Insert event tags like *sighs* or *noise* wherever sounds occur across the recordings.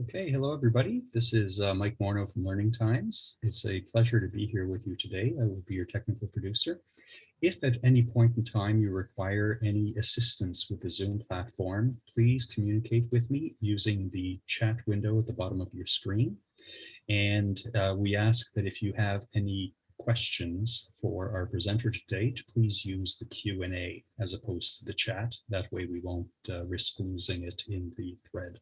Okay, hello everybody. This is uh, Mike Morneau from Learning Times. It's a pleasure to be here with you today. I will be your technical producer. If at any point in time you require any assistance with the Zoom platform, please communicate with me using the chat window at the bottom of your screen. And uh, we ask that if you have any questions for our presenter today, to please use the Q&A as opposed to the chat. That way we won't uh, risk losing it in the thread.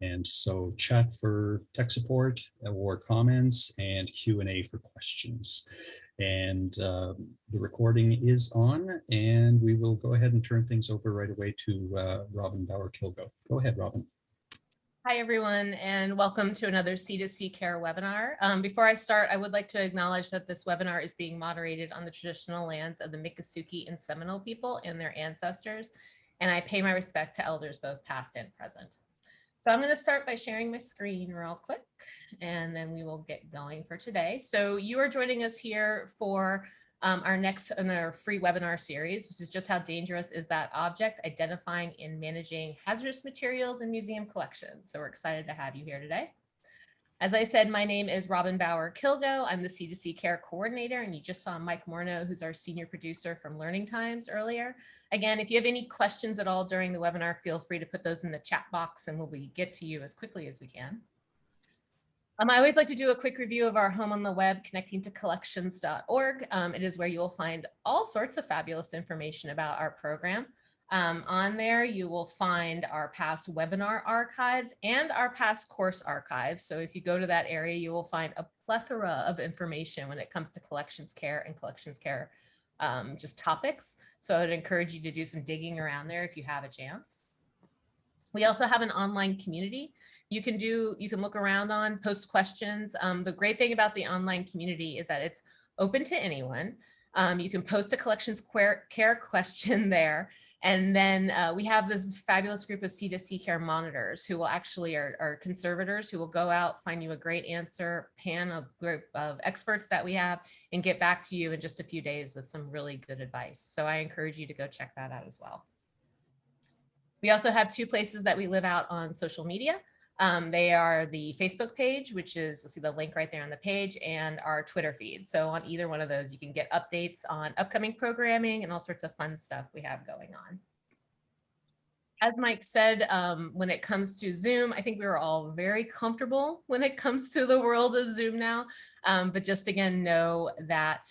And so chat for tech support or comments and Q&A for questions. And uh, the recording is on and we will go ahead and turn things over right away to uh, Robin Bauer-Kilgo. Go ahead, Robin. Hi, everyone, and welcome to another C2C Care webinar. Um, before I start, I would like to acknowledge that this webinar is being moderated on the traditional lands of the Miccosukee and Seminole people and their ancestors, and I pay my respect to elders both past and present. So I'm going to start by sharing my screen real quick, and then we will get going for today. So you are joining us here for um, our next in our free webinar series, which is just how dangerous is that object, identifying and managing hazardous materials in museum collections. So we're excited to have you here today. As I said, my name is Robin Bauer Kilgo. I'm the C2C Care Coordinator, and you just saw Mike Morneau, who's our senior producer from Learning Times earlier. Again, if you have any questions at all during the webinar, feel free to put those in the chat box and we'll be, get to you as quickly as we can. Um, I always like to do a quick review of our home on the web, connecting to collections.org. Um, it is where you'll find all sorts of fabulous information about our program. Um, on there, you will find our past webinar archives and our past course archives. So if you go to that area, you will find a plethora of information when it comes to collections care and collections care um, just topics. So I'd encourage you to do some digging around there if you have a chance. We also have an online community you can do, you can look around on, post questions. Um, the great thing about the online community is that it's open to anyone. Um, you can post a collections care question *laughs* there and then uh, we have this fabulous group of C2C care monitors who will actually are, are, conservators who will go out, find you a great answer, pan a group of experts that we have and get back to you in just a few days with some really good advice. So I encourage you to go check that out as well. We also have two places that we live out on social media. Um, they are the Facebook page, which is, you'll see the link right there on the page, and our Twitter feed. So on either one of those, you can get updates on upcoming programming and all sorts of fun stuff we have going on. As Mike said, um, when it comes to Zoom, I think we are all very comfortable when it comes to the world of Zoom now. Um, but just again, know that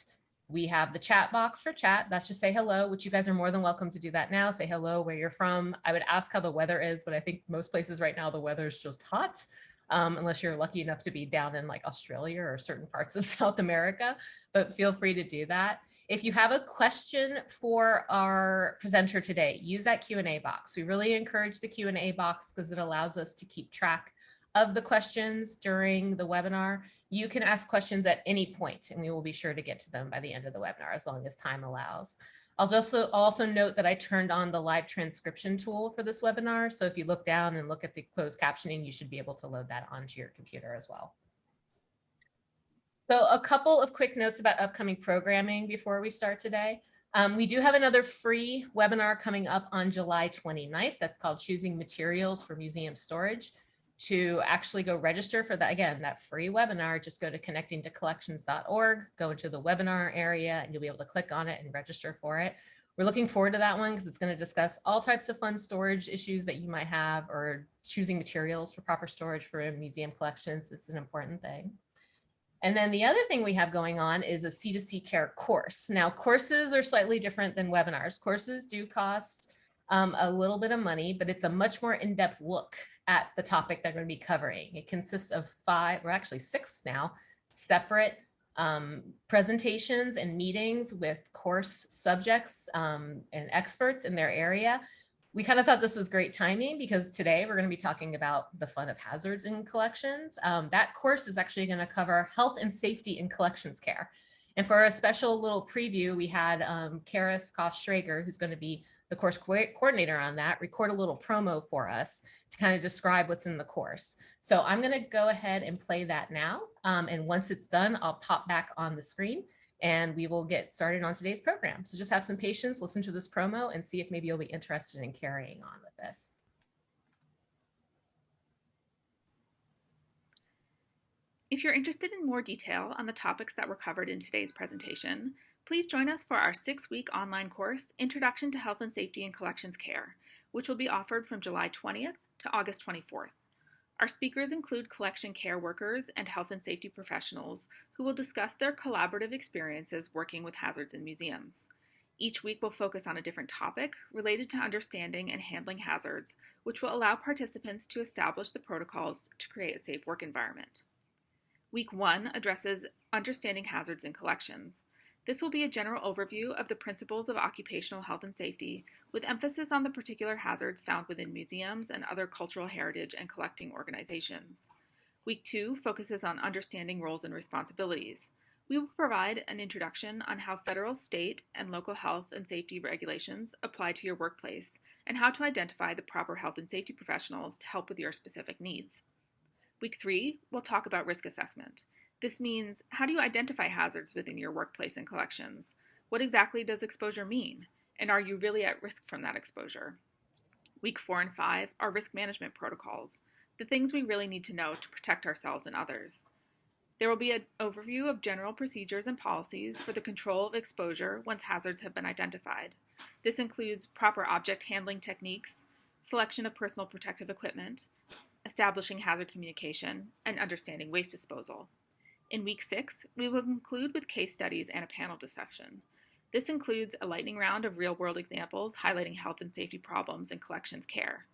we have the chat box for chat. That's just say hello, which you guys are more than welcome to do that now. Say hello, where you're from. I would ask how the weather is, but I think most places right now, the weather is just hot. Um, unless you're lucky enough to be down in like Australia or certain parts of *laughs* South America, but feel free to do that. If you have a question for our presenter today, use that Q&A box. We really encourage the Q&A box because it allows us to keep track of the questions during the webinar. You can ask questions at any point and we will be sure to get to them by the end of the webinar as long as time allows. I'll just also, note that I turned on the live transcription tool for this webinar. So if you look down and look at the closed captioning, you should be able to load that onto your computer as well. So a couple of quick notes about upcoming programming before we start today. Um, we do have another free webinar coming up on July 29th. That's called Choosing Materials for Museum Storage to actually go register for that, again, that free webinar, just go to connectingtocollections.org, go into the webinar area and you'll be able to click on it and register for it. We're looking forward to that one because it's going to discuss all types of fun storage issues that you might have or choosing materials for proper storage for museum collections. It's an important thing. And then the other thing we have going on is a C2C care course. Now courses are slightly different than webinars. Courses do cost um, a little bit of money, but it's a much more in-depth look at the topic they're going to be covering. It consists of five, or actually six now, separate um, presentations and meetings with course subjects um, and experts in their area. We kind of thought this was great timing because today we're going to be talking about the fun of hazards in collections. Um, that course is actually going to cover health and safety in collections care. And for a special little preview, we had um, Kerith Koss-Schrager, who's going to be the course co coordinator on that, record a little promo for us to kind of describe what's in the course. So I'm going to go ahead and play that now. Um, and once it's done, I'll pop back on the screen and we will get started on today's program. So just have some patience, listen to this promo and see if maybe you'll be interested in carrying on with this. If you're interested in more detail on the topics that were covered in today's presentation, please join us for our six-week online course, Introduction to Health and Safety in Collections Care, which will be offered from July 20th to August 24th. Our speakers include collection care workers and health and safety professionals who will discuss their collaborative experiences working with hazards in museums. Each week will focus on a different topic related to understanding and handling hazards, which will allow participants to establish the protocols to create a safe work environment. Week one addresses understanding hazards in collections. This will be a general overview of the principles of occupational health and safety, with emphasis on the particular hazards found within museums and other cultural heritage and collecting organizations. Week two focuses on understanding roles and responsibilities. We will provide an introduction on how federal, state, and local health and safety regulations apply to your workplace and how to identify the proper health and safety professionals to help with your specific needs. Week three, we'll talk about risk assessment. This means how do you identify hazards within your workplace and collections? What exactly does exposure mean? And are you really at risk from that exposure? Week four and five are risk management protocols, the things we really need to know to protect ourselves and others. There will be an overview of general procedures and policies for the control of exposure once hazards have been identified. This includes proper object handling techniques, selection of personal protective equipment, establishing hazard communication, and understanding waste disposal. In week six, we will conclude with case studies and a panel discussion. This includes a lightning round of real world examples highlighting health and safety problems in collections care.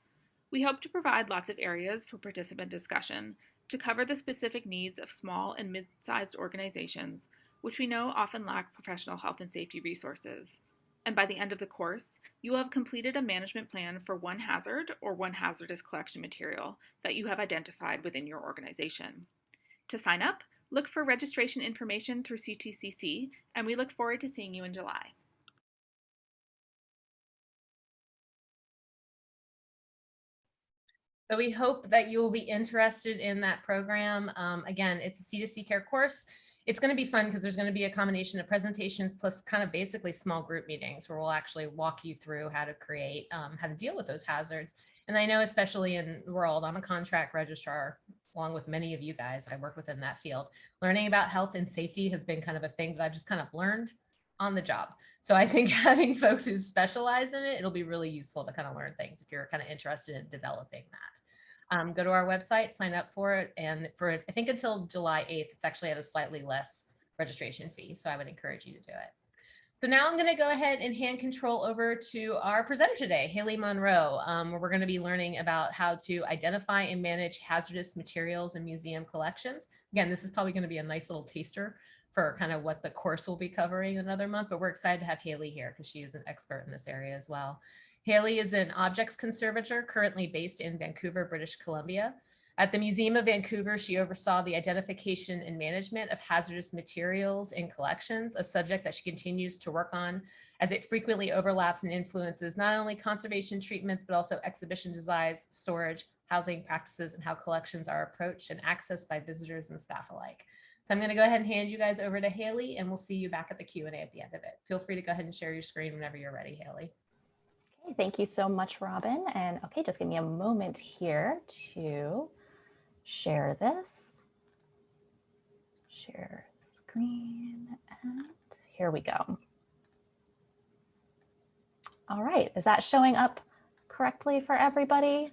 We hope to provide lots of areas for participant discussion to cover the specific needs of small and mid sized organizations, which we know often lack professional health and safety resources. And by the end of the course, you will have completed a management plan for one hazard or one hazardous collection material that you have identified within your organization. To sign up, Look for registration information through CTCC, and we look forward to seeing you in July. So we hope that you will be interested in that program. Um, again, it's a C2C care course. It's going to be fun because there's going to be a combination of presentations plus kind of basically small group meetings where we'll actually walk you through how to create, um, how to deal with those hazards. And I know especially in the world, I'm a contract registrar along with many of you guys I work within that field. Learning about health and safety has been kind of a thing that I've just kind of learned on the job. So I think *laughs* having folks who specialize in it, it'll be really useful to kind of learn things if you're kind of interested in developing that. Um, go to our website, sign up for it. And for, I think until July 8th, it's actually at a slightly less registration fee. So I would encourage you to do it. So now I'm going to go ahead and hand control over to our presenter today, Haley Monroe, um, where we're going to be learning about how to identify and manage hazardous materials in museum collections. Again, this is probably going to be a nice little taster for kind of what the course will be covering another month, but we're excited to have Haley here because she is an expert in this area as well. Haley is an objects conservator currently based in Vancouver, British Columbia. At the Museum of Vancouver, she oversaw the identification and management of hazardous materials in collections, a subject that she continues to work on as it frequently overlaps and influences not only conservation treatments, but also exhibition designs, storage, housing practices, and how collections are approached and accessed by visitors and staff alike. So I'm going to go ahead and hand you guys over to Haley, and we'll see you back at the Q&A at the end of it. Feel free to go ahead and share your screen whenever you're ready, Haley. Okay, thank you so much, Robin. And okay, just give me a moment here to share this, share screen, and here we go. All right, is that showing up correctly for everybody?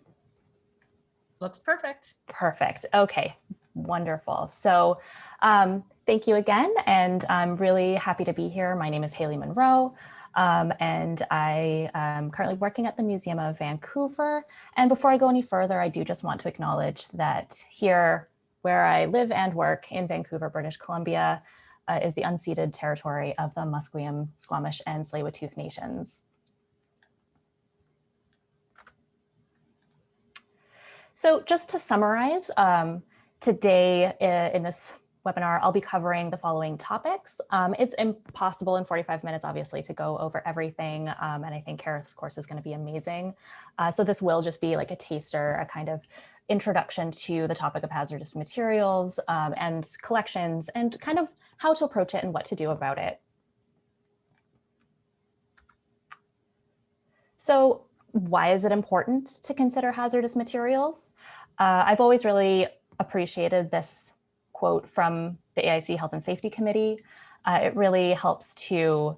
Looks perfect. Perfect. Okay, wonderful. So um, thank you again, and I'm really happy to be here. My name is Haley Monroe. Um, and I am currently working at the Museum of Vancouver. And before I go any further, I do just want to acknowledge that here where I live and work in Vancouver, British Columbia, uh, is the unceded territory of the Musqueam, Squamish, and Tsleil-Waututh nations. So just to summarize, um, today uh, in this webinar, I'll be covering the following topics. Um, it's impossible in 45 minutes, obviously, to go over everything. Um, and I think Kerith's course is going to be amazing. Uh, so this will just be like a taster, a kind of introduction to the topic of hazardous materials um, and collections and kind of how to approach it and what to do about it. So why is it important to consider hazardous materials? Uh, I've always really appreciated this quote from the AIC Health and Safety Committee. Uh, it really helps to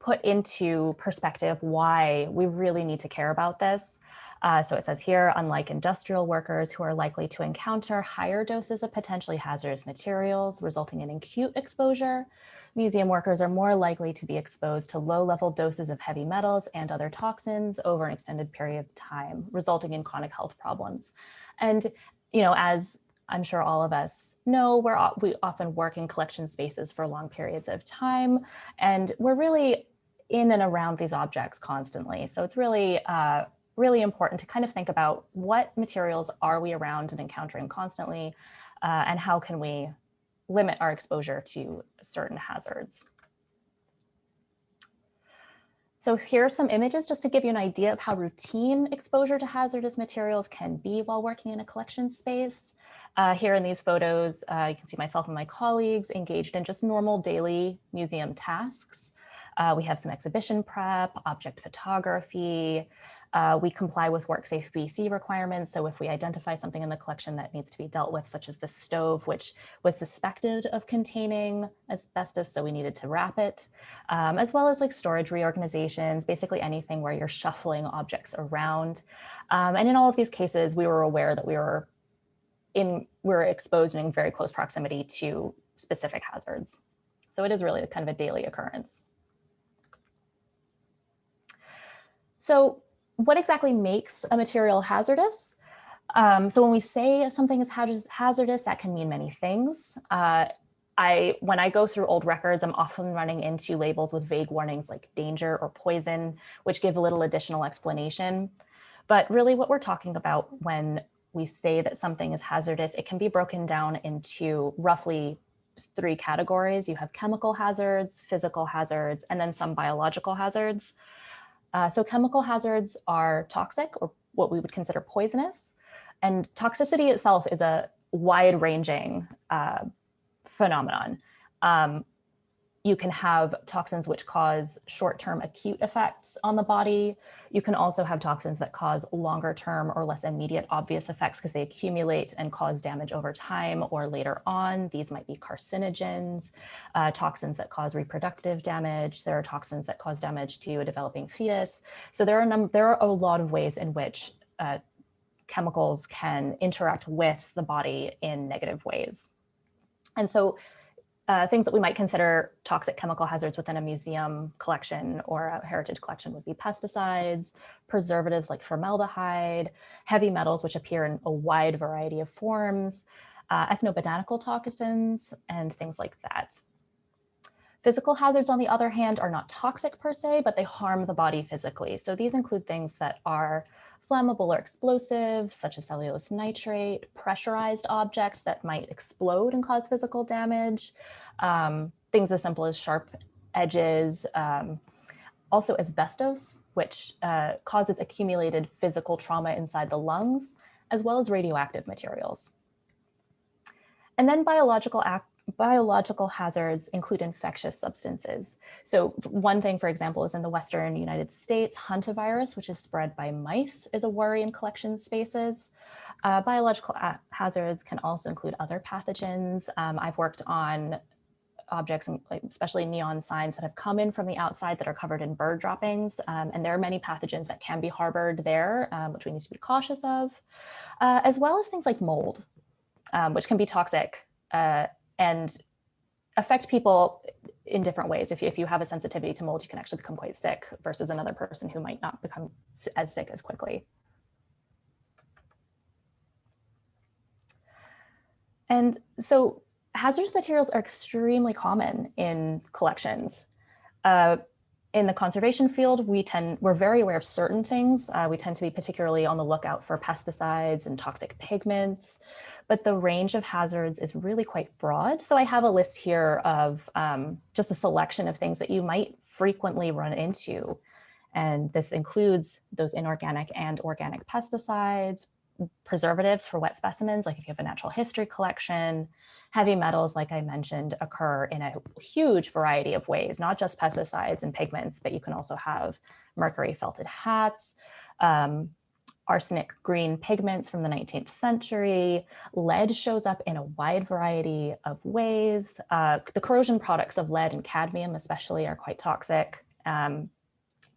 put into perspective why we really need to care about this. Uh, so it says here, unlike industrial workers who are likely to encounter higher doses of potentially hazardous materials resulting in acute exposure, museum workers are more likely to be exposed to low level doses of heavy metals and other toxins over an extended period of time, resulting in chronic health problems. And, you know, as I'm sure all of us know, we're, we often work in collection spaces for long periods of time, and we're really in and around these objects constantly. So it's really, uh, really important to kind of think about what materials are we around and encountering constantly, uh, and how can we limit our exposure to certain hazards. So here are some images just to give you an idea of how routine exposure to hazardous materials can be while working in a collection space. Uh, here in these photos, uh, you can see myself and my colleagues engaged in just normal daily museum tasks. Uh, we have some exhibition prep, object photography, uh, we comply with WorkSafe BC requirements. So if we identify something in the collection that needs to be dealt with, such as the stove, which was suspected of containing asbestos, so we needed to wrap it, um, as well as like storage reorganizations, basically anything where you're shuffling objects around. Um, and in all of these cases, we were aware that we were in, we were exposed in very close proximity to specific hazards. So it is really kind of a daily occurrence. So what exactly makes a material hazardous? Um, so when we say something is hazardous, that can mean many things. Uh, I, when I go through old records, I'm often running into labels with vague warnings like danger or poison, which give a little additional explanation. But really what we're talking about when we say that something is hazardous, it can be broken down into roughly three categories. You have chemical hazards, physical hazards, and then some biological hazards. Uh, so chemical hazards are toxic or what we would consider poisonous. And toxicity itself is a wide ranging uh, phenomenon. Um, you can have toxins which cause short-term acute effects on the body. You can also have toxins that cause longer-term or less immediate obvious effects because they accumulate and cause damage over time or later on. These might be carcinogens, uh, toxins that cause reproductive damage. There are toxins that cause damage to a developing fetus. So there are, there are a lot of ways in which uh, chemicals can interact with the body in negative ways. And so uh, things that we might consider toxic chemical hazards within a museum collection or a heritage collection would be pesticides, preservatives like formaldehyde, heavy metals, which appear in a wide variety of forms, uh, ethnobotanical toxins, and things like that. Physical hazards, on the other hand, are not toxic per se, but they harm the body physically. So these include things that are flammable or explosive, such as cellulose nitrate, pressurized objects that might explode and cause physical damage, um, things as simple as sharp edges, um, also asbestos, which uh, causes accumulated physical trauma inside the lungs, as well as radioactive materials. And then biological biological hazards include infectious substances. So one thing, for example, is in the Western United States, hantavirus, which is spread by mice, is a worry in collection spaces. Uh, biological hazards can also include other pathogens. Um, I've worked on objects, especially neon signs that have come in from the outside that are covered in bird droppings. Um, and there are many pathogens that can be harbored there, um, which we need to be cautious of, uh, as well as things like mold, um, which can be toxic uh, and affect people in different ways. If you, if you have a sensitivity to mold, you can actually become quite sick versus another person who might not become as sick as quickly. And so hazardous materials are extremely common in collections. Uh, in the conservation field, we tend, we're very aware of certain things. Uh, we tend to be particularly on the lookout for pesticides and toxic pigments, but the range of hazards is really quite broad. So I have a list here of um, just a selection of things that you might frequently run into. And this includes those inorganic and organic pesticides, preservatives for wet specimens, like if you have a natural history collection, heavy metals, like I mentioned, occur in a huge variety of ways, not just pesticides and pigments, but you can also have mercury felted hats, um, arsenic green pigments from the 19th century. Lead shows up in a wide variety of ways. Uh, the corrosion products of lead and cadmium especially are quite toxic. Um,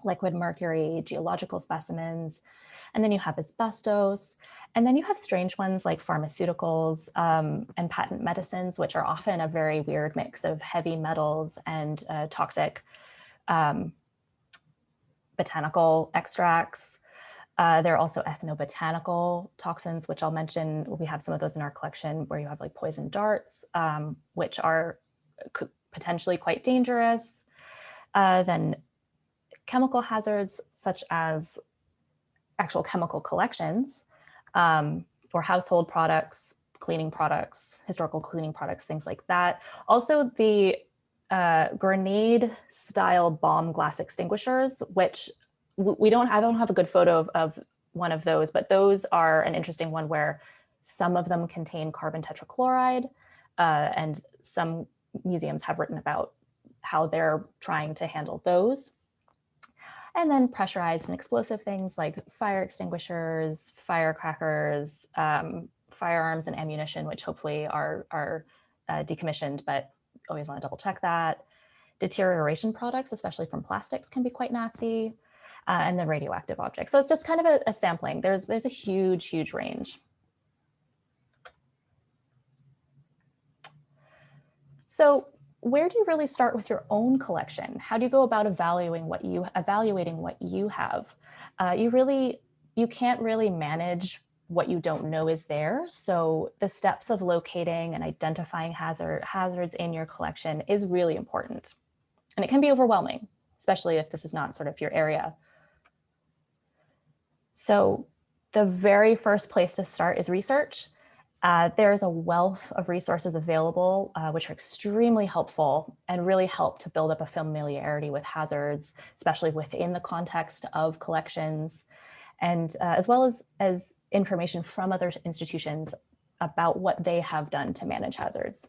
liquid mercury, geological specimens, and then you have asbestos. And then you have strange ones like pharmaceuticals um, and patent medicines, which are often a very weird mix of heavy metals and uh, toxic um, botanical extracts. Uh, there are also ethnobotanical toxins, which I'll mention. We have some of those in our collection where you have like poison darts, um, which are potentially quite dangerous. Uh, then chemical hazards such as actual chemical collections um, or household products, cleaning products, historical cleaning products, things like that. Also the uh, grenade style bomb glass extinguishers, which we don't, I don't have a good photo of, of one of those, but those are an interesting one where some of them contain carbon tetrachloride uh, and some museums have written about how they're trying to handle those. And then pressurized and explosive things like fire extinguishers, firecrackers, um, firearms and ammunition, which hopefully are, are uh, decommissioned, but always want to double check that. Deterioration products, especially from plastics, can be quite nasty. Uh, and then radioactive objects. So it's just kind of a, a sampling. There's, there's a huge, huge range. So where do you really start with your own collection? How do you go about evaluating what you evaluating what you have? Uh, you really, you can't really manage what you don't know is there. So the steps of locating and identifying hazard, hazards in your collection is really important. And it can be overwhelming, especially if this is not sort of your area. So the very first place to start is research. Uh, there's a wealth of resources available, uh, which are extremely helpful and really help to build up a familiarity with hazards, especially within the context of collections, and uh, as well as, as information from other institutions about what they have done to manage hazards.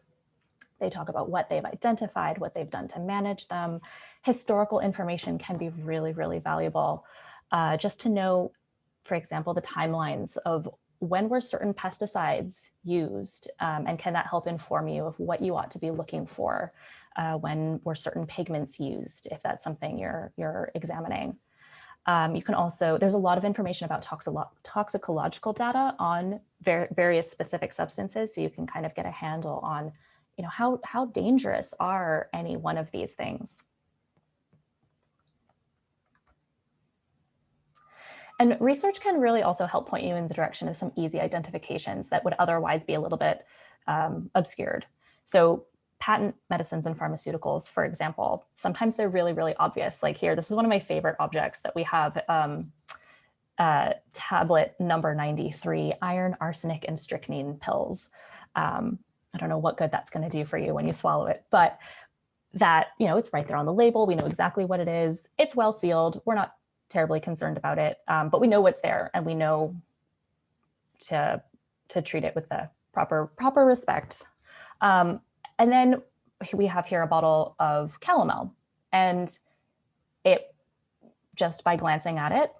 They talk about what they've identified, what they've done to manage them. Historical information can be really, really valuable. Uh, just to know, for example, the timelines of when were certain pesticides used um, and can that help inform you of what you ought to be looking for uh, when were certain pigments used if that's something you're you're examining. Um, you can also, there's a lot of information about toxicological data on ver various specific substances. So you can kind of get a handle on, you know, how, how dangerous are any one of these things. And research can really also help point you in the direction of some easy identifications that would otherwise be a little bit um, obscured. So patent medicines and pharmaceuticals, for example, sometimes they're really, really obvious. Like here, this is one of my favorite objects that we have, um, uh, tablet number 93, iron, arsenic, and strychnine pills. Um, I don't know what good that's gonna do for you when you swallow it, but that, you know, it's right there on the label. We know exactly what it is. It's well sealed. We're not terribly concerned about it, um, but we know what's there and we know to, to treat it with the proper, proper respect. Um, and then we have here a bottle of calomel and it just by glancing at it,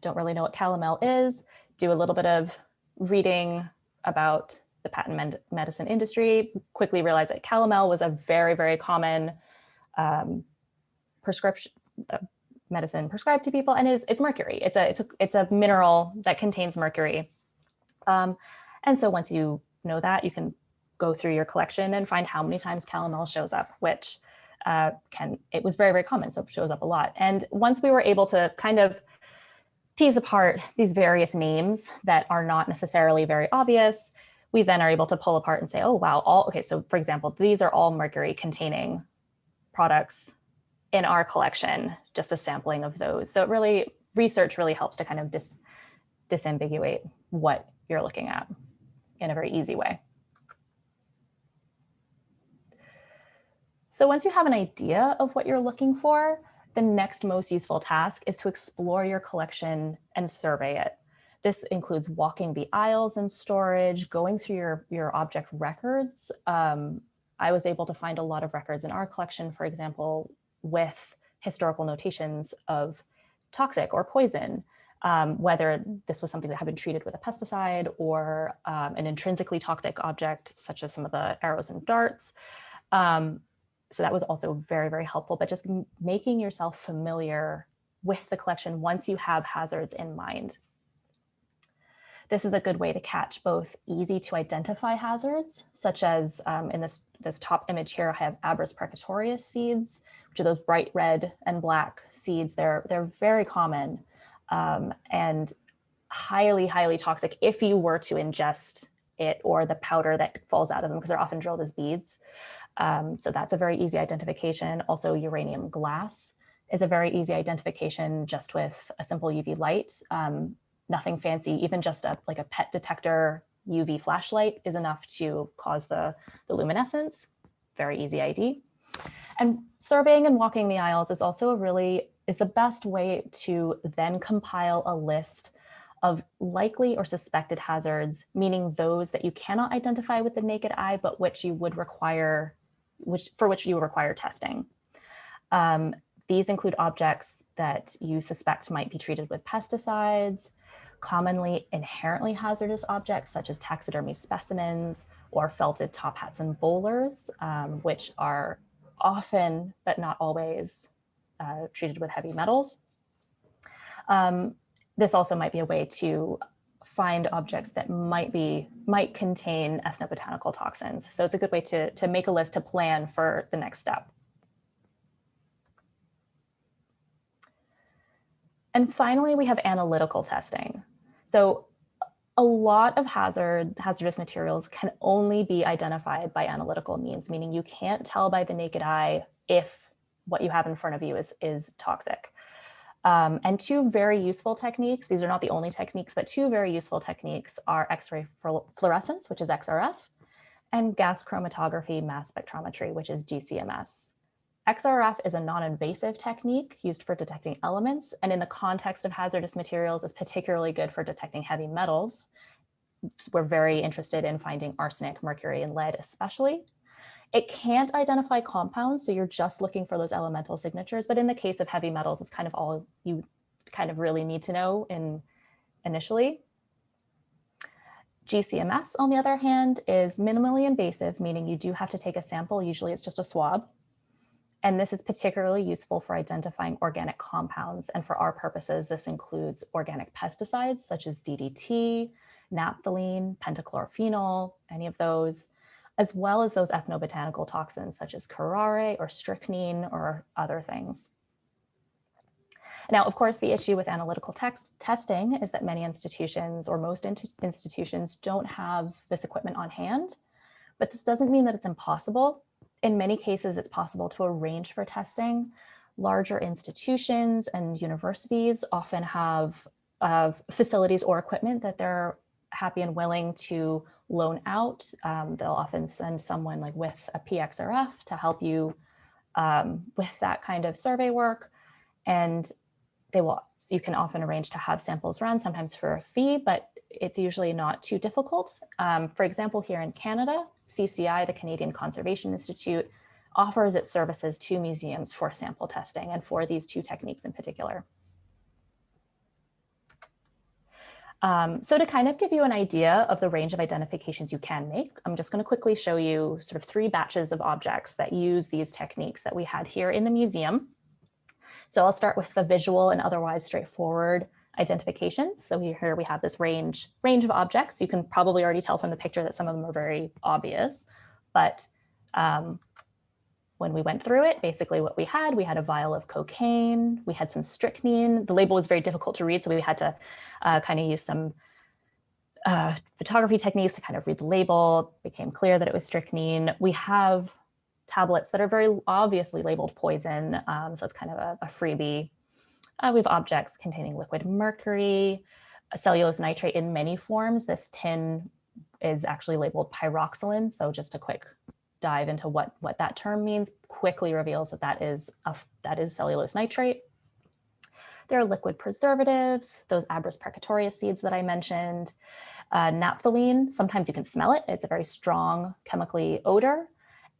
don't really know what calomel is, do a little bit of reading about the patent med medicine industry, quickly realize that calomel was a very, very common um, prescription, uh, medicine prescribed to people, and it's, it's mercury. It's a, it's, a, it's a mineral that contains mercury. Um, and so once you know that, you can go through your collection and find how many times calomel shows up, which uh, can, it was very, very common, so it shows up a lot. And once we were able to kind of tease apart these various names that are not necessarily very obvious, we then are able to pull apart and say, oh, wow, all, okay, so for example, these are all mercury containing products in our collection, just a sampling of those. So it really, research really helps to kind of dis, disambiguate what you're looking at in a very easy way. So once you have an idea of what you're looking for, the next most useful task is to explore your collection and survey it. This includes walking the aisles in storage, going through your, your object records. Um, I was able to find a lot of records in our collection, for example, with historical notations of toxic or poison. um, whether this was something that had been treated with a pesticide or um, an intrinsically toxic object, such as some of the arrows and darts. Um, so that was also very, very helpful, but just making yourself familiar with the collection once you have hazards in mind. This is a good way to catch both easy to identify hazards, such as um, in this, this top image here, I have Abrus precatorius seeds, which are those bright red and black seeds. They're, they're very common um, and highly, highly toxic if you were to ingest it or the powder that falls out of them because they're often drilled as beads. Um, so that's a very easy identification. Also uranium glass is a very easy identification just with a simple UV light. Um, nothing fancy, even just a like a pet detector UV flashlight is enough to cause the, the luminescence. Very easy ID. And surveying and walking the aisles is also a really, is the best way to then compile a list of likely or suspected hazards, meaning those that you cannot identify with the naked eye, but which you would require, which for which you would require testing. Um, these include objects that you suspect might be treated with pesticides, commonly inherently hazardous objects such as taxidermy specimens or felted top hats and bowlers, um, which are often, but not always, uh, treated with heavy metals. Um, this also might be a way to find objects that might be might contain ethnobotanical toxins. So it's a good way to, to make a list to plan for the next step. And finally, we have analytical testing. So a lot of hazard, hazardous materials can only be identified by analytical means, meaning you can't tell by the naked eye if what you have in front of you is, is toxic. Um, and two very useful techniques, these are not the only techniques, but two very useful techniques are X-ray fluorescence, which is XRF, and gas chromatography mass spectrometry, which is GCMS. XRF is a non-invasive technique used for detecting elements, and in the context of hazardous materials is particularly good for detecting heavy metals. We're very interested in finding arsenic, mercury, and lead especially. It can't identify compounds, so you're just looking for those elemental signatures, but in the case of heavy metals, it's kind of all you kind of really need to know in initially. GCMS, on the other hand, is minimally invasive, meaning you do have to take a sample. Usually it's just a swab. And this is particularly useful for identifying organic compounds. And for our purposes, this includes organic pesticides such as DDT, naphthalene, pentachlorophenol, any of those, as well as those ethnobotanical toxins such as curare or strychnine or other things. Now, of course, the issue with analytical text testing is that many institutions or most in institutions don't have this equipment on hand, but this doesn't mean that it's impossible in many cases, it's possible to arrange for testing. Larger institutions and universities often have facilities or equipment that they're happy and willing to loan out. Um, they'll often send someone like with a PXRF to help you um, with that kind of survey work. And they will, you can often arrange to have samples run, sometimes for a fee, but it's usually not too difficult. Um, for example, here in Canada, CCI, the Canadian Conservation Institute, offers its services to museums for sample testing and for these two techniques in particular. Um, so to kind of give you an idea of the range of identifications you can make, I'm just going to quickly show you sort of three batches of objects that use these techniques that we had here in the museum. So I'll start with the visual and otherwise straightforward identifications. So here we have this range, range of objects. You can probably already tell from the picture that some of them are very obvious, but um, when we went through it, basically what we had, we had a vial of cocaine, we had some strychnine. The label was very difficult to read, so we had to uh, kind of use some uh, photography techniques to kind of read the label. It became clear that it was strychnine. We have tablets that are very obviously labeled poison, um, so it's kind of a, a freebie uh, we have objects containing liquid mercury, cellulose nitrate in many forms. This tin is actually labeled pyroxylin. So just a quick dive into what, what that term means quickly reveals that that is, a, that is cellulose nitrate. There are liquid preservatives, those Abrus precatorius seeds that I mentioned, uh, naphthalene, sometimes you can smell it. It's a very strong chemically odor.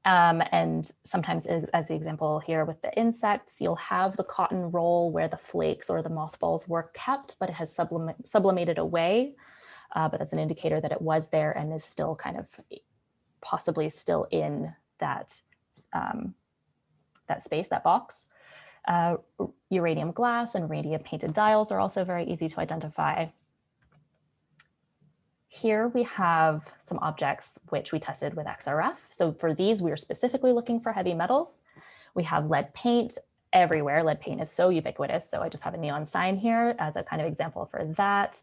Um, and sometimes, as, as the example here with the insects, you'll have the cotton roll where the flakes or the mothballs were kept, but it has sublim sublimated away. Uh, but that's an indicator that it was there and is still kind of possibly still in that, um, that space, that box. Uh, uranium glass and radium painted dials are also very easy to identify. Here we have some objects which we tested with XRF. So for these, we are specifically looking for heavy metals. We have lead paint everywhere. Lead paint is so ubiquitous. So I just have a neon sign here as a kind of example for that.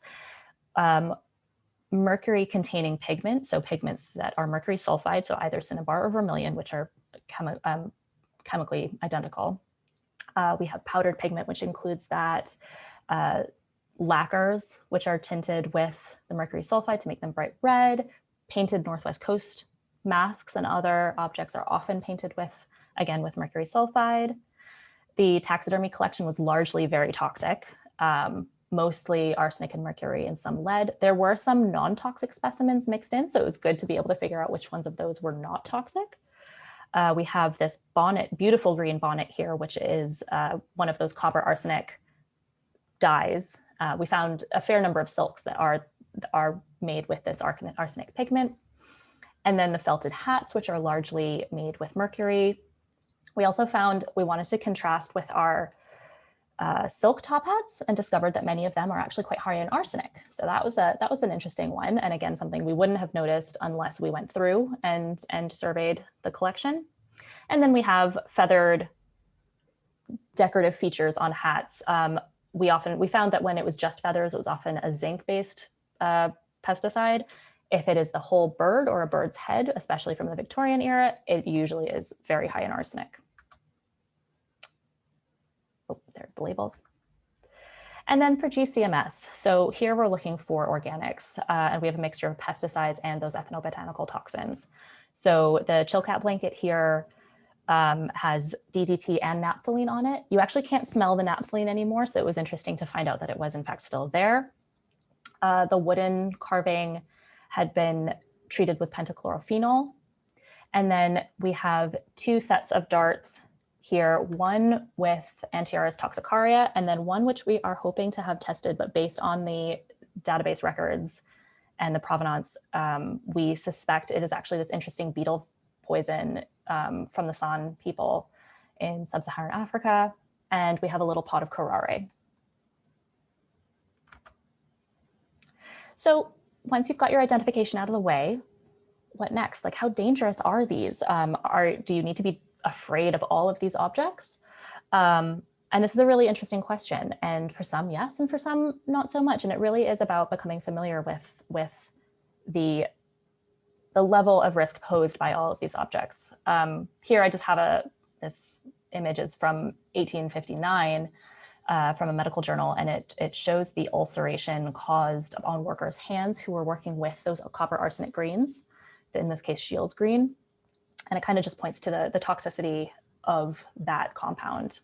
Um, mercury containing pigment, so pigments that are mercury sulfide, so either cinnabar or vermilion, which are chemi um, chemically identical. Uh, we have powdered pigment, which includes that. Uh, lacquers, which are tinted with the mercury sulfide to make them bright red. Painted Northwest Coast masks and other objects are often painted with, again, with mercury sulfide. The taxidermy collection was largely very toxic, um, mostly arsenic and mercury and some lead. There were some non-toxic specimens mixed in, so it was good to be able to figure out which ones of those were not toxic. Uh, we have this bonnet, beautiful green bonnet here, which is uh, one of those copper arsenic dyes uh, we found a fair number of silks that are, are made with this arsenic pigment. And then the felted hats, which are largely made with mercury. We also found we wanted to contrast with our uh, silk top hats and discovered that many of them are actually quite high in arsenic. So that was a that was an interesting one. And again, something we wouldn't have noticed unless we went through and, and surveyed the collection. And then we have feathered decorative features on hats. Um, we often, we found that when it was just feathers, it was often a zinc-based uh, pesticide. If it is the whole bird or a bird's head, especially from the Victorian era, it usually is very high in arsenic. Oh, there's the labels. And then for GCMS, so here we're looking for organics, uh, and we have a mixture of pesticides and those ethnobotanical toxins. So the Chilkat blanket here um, has DDT and naphthalene on it. You actually can't smell the naphthalene anymore, so it was interesting to find out that it was in fact still there. Uh, the wooden carving had been treated with pentachlorophenol. And then we have two sets of darts here, one with Antiaris toxicaria, and then one which we are hoping to have tested, but based on the database records and the provenance, um, we suspect it is actually this interesting beetle poison um, from the San people in sub-Saharan Africa. And we have a little pot of curare. So once you've got your identification out of the way, what next? Like how dangerous are these? Um, are, do you need to be afraid of all of these objects? Um, and this is a really interesting question. And for some, yes, and for some, not so much. And it really is about becoming familiar with, with the the level of risk posed by all of these objects. Um, here I just have a this image is from 1859 uh, from a medical journal, and it, it shows the ulceration caused on workers' hands who were working with those copper arsenic greens, in this case Scheele's green. And it kind of just points to the, the toxicity of that compound.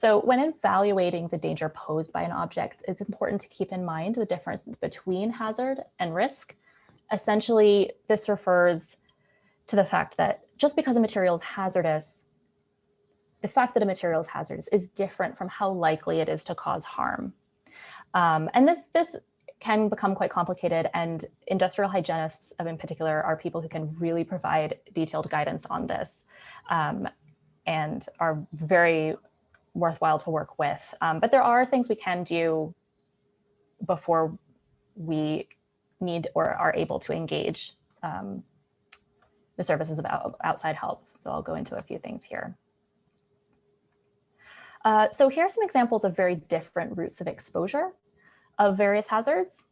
So when evaluating the danger posed by an object, it's important to keep in mind the difference between hazard and risk. Essentially, this refers to the fact that just because a material is hazardous, the fact that a material is hazardous is different from how likely it is to cause harm. Um, and this, this can become quite complicated and industrial hygienists in particular are people who can really provide detailed guidance on this um, and are very worthwhile to work with. Um, but there are things we can do before we need or are able to engage um, the services of outside help. So I'll go into a few things here. Uh, so here are some examples of very different routes of exposure of various hazards.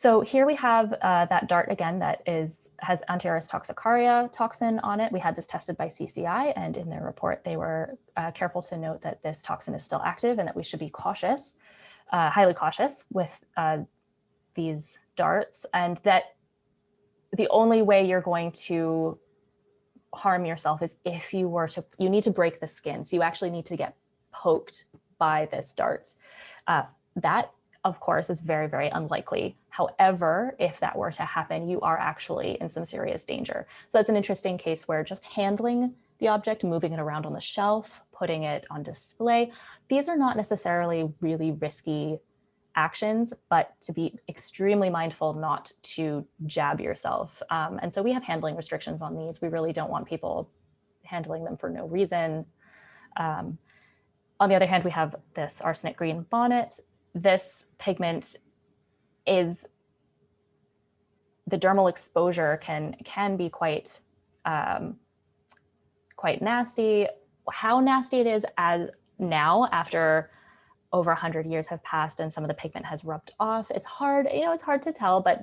So here we have uh, that dart again that is has Antiaris toxicaria toxin on it. We had this tested by CCI and in their report they were uh, careful to note that this toxin is still active and that we should be cautious, uh, highly cautious with uh, these darts and that the only way you're going to harm yourself is if you were to, you need to break the skin. So you actually need to get poked by this dart. Uh, that of course, is very, very unlikely. However, if that were to happen, you are actually in some serious danger. So that's an interesting case where just handling the object, moving it around on the shelf, putting it on display, these are not necessarily really risky actions, but to be extremely mindful not to jab yourself. Um, and so we have handling restrictions on these. We really don't want people handling them for no reason. Um, on the other hand, we have this arsenic green bonnet. This pigment is, the dermal exposure can, can be quite, um, quite nasty. How nasty it is as now after over 100 years have passed and some of the pigment has rubbed off. It's hard, you know, it's hard to tell, but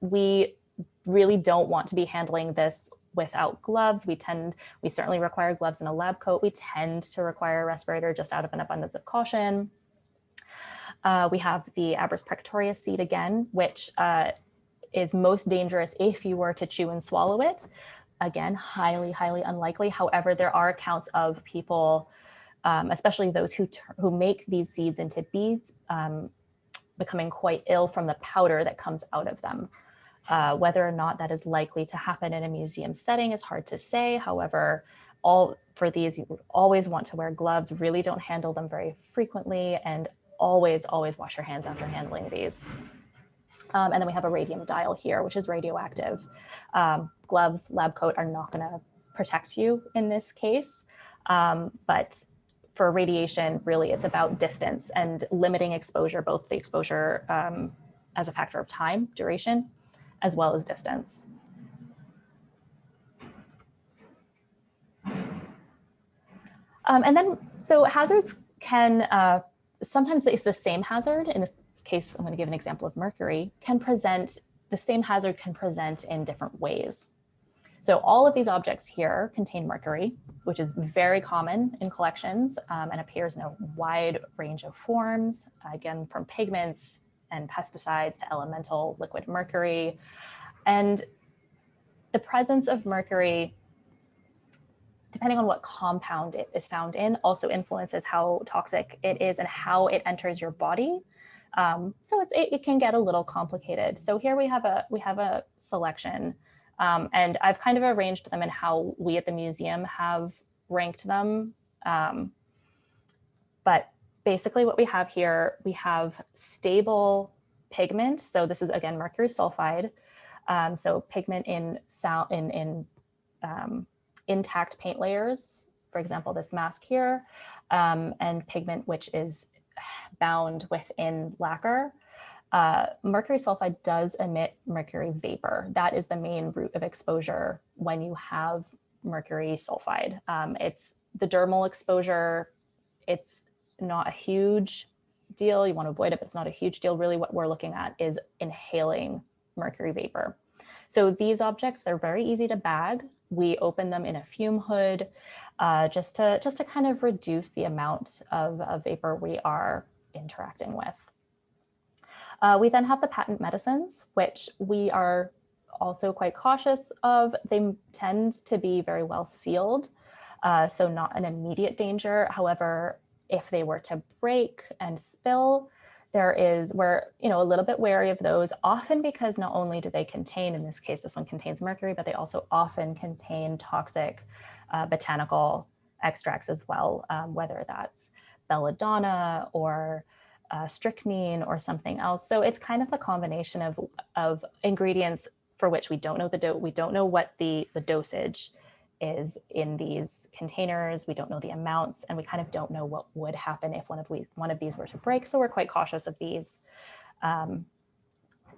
we really don't want to be handling this without gloves. We tend, we certainly require gloves in a lab coat. We tend to require a respirator just out of an abundance of caution. Uh, we have the Abrus precatorius seed again, which uh, is most dangerous if you were to chew and swallow it. Again, highly, highly unlikely. However, there are accounts of people um, especially those who, who make these seeds into beads, um, becoming quite ill from the powder that comes out of them. Uh, whether or not that is likely to happen in a museum setting is hard to say. However, all for these, you always want to wear gloves, really don't handle them very frequently, and always, always wash your hands after handling these. Um, and then we have a radium dial here, which is radioactive. Um, gloves, lab coat are not gonna protect you in this case, um, but for radiation, really it's about distance and limiting exposure, both the exposure um, as a factor of time, duration, as well as distance. Um, and then, so hazards can, uh, sometimes it's the same hazard. In this case, I'm gonna give an example of mercury, can present, the same hazard can present in different ways. So all of these objects here contain mercury, which is very common in collections um, and appears in a wide range of forms, again, from pigments and pesticides to elemental liquid mercury. And the presence of mercury, depending on what compound it is found in, also influences how toxic it is and how it enters your body. Um, so it's, it, it can get a little complicated. So here we have a, we have a selection um, and I've kind of arranged them in how we at the museum have ranked them. Um, but basically what we have here, we have stable pigment. So this is again, mercury sulfide. Um, so pigment in, sound, in, in um, intact paint layers, for example, this mask here, um, and pigment which is bound within lacquer. Uh, mercury sulfide does emit mercury vapor. That is the main route of exposure when you have mercury sulfide. Um, it's the dermal exposure. It's not a huge deal. You want to avoid it, but it's not a huge deal. Really what we're looking at is inhaling mercury vapor. So these objects, they're very easy to bag. We open them in a fume hood uh, just, to, just to kind of reduce the amount of, of vapor we are interacting with. Uh, we then have the patent medicines, which we are also quite cautious of. They tend to be very well sealed, uh, so not an immediate danger. However, if they were to break and spill, there is, we're you know, a little bit wary of those, often because not only do they contain, in this case, this one contains mercury, but they also often contain toxic uh, botanical extracts as well, um, whether that's belladonna or uh, strychnine or something else. So it's kind of a combination of, of ingredients for which we don't know the dose, we don't know what the, the dosage is in these containers. We don't know the amounts and we kind of don't know what would happen if one of, we, one of these were to break. So we're quite cautious of these. Um,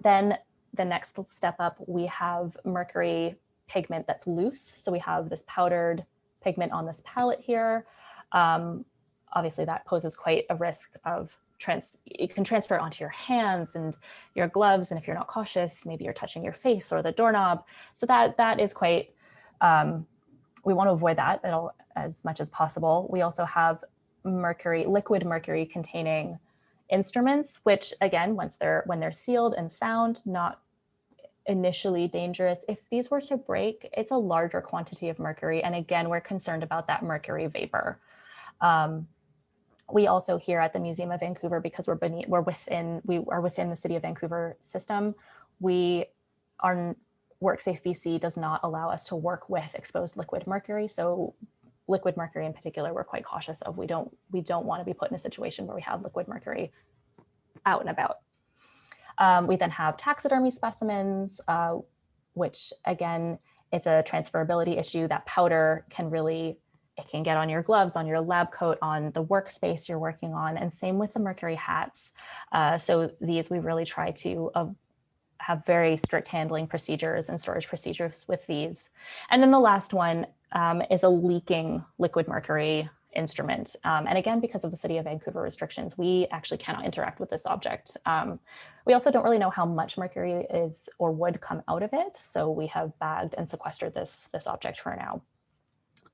then the next step up, we have mercury pigment that's loose. So we have this powdered pigment on this palette here. Um, obviously that poses quite a risk of trans you can transfer it onto your hands and your gloves. And if you're not cautious, maybe you're touching your face or the doorknob. So that that is quite, um, we want to avoid that as much as possible. We also have mercury, liquid mercury containing instruments, which again, once they're when they're sealed and sound, not initially dangerous. If these were to break, it's a larger quantity of mercury. And again, we're concerned about that mercury vapor. Um, we also here at the Museum of Vancouver, because we're beneath, we're within, we are within the City of Vancouver system, we are, WorkSafe BC does not allow us to work with exposed liquid mercury. So liquid mercury in particular, we're quite cautious of. We don't, we don't want to be put in a situation where we have liquid mercury out and about. Um, we then have taxidermy specimens, uh, which again, it's a transferability issue. That powder can really, it can get on your gloves, on your lab coat, on the workspace you're working on, and same with the mercury hats. Uh, so these we really try to have very strict handling procedures and storage procedures with these. And then the last one um, is a leaking liquid mercury instrument. Um, and again, because of the City of Vancouver restrictions, we actually cannot interact with this object. Um, we also don't really know how much mercury is or would come out of it. So we have bagged and sequestered this, this object for now.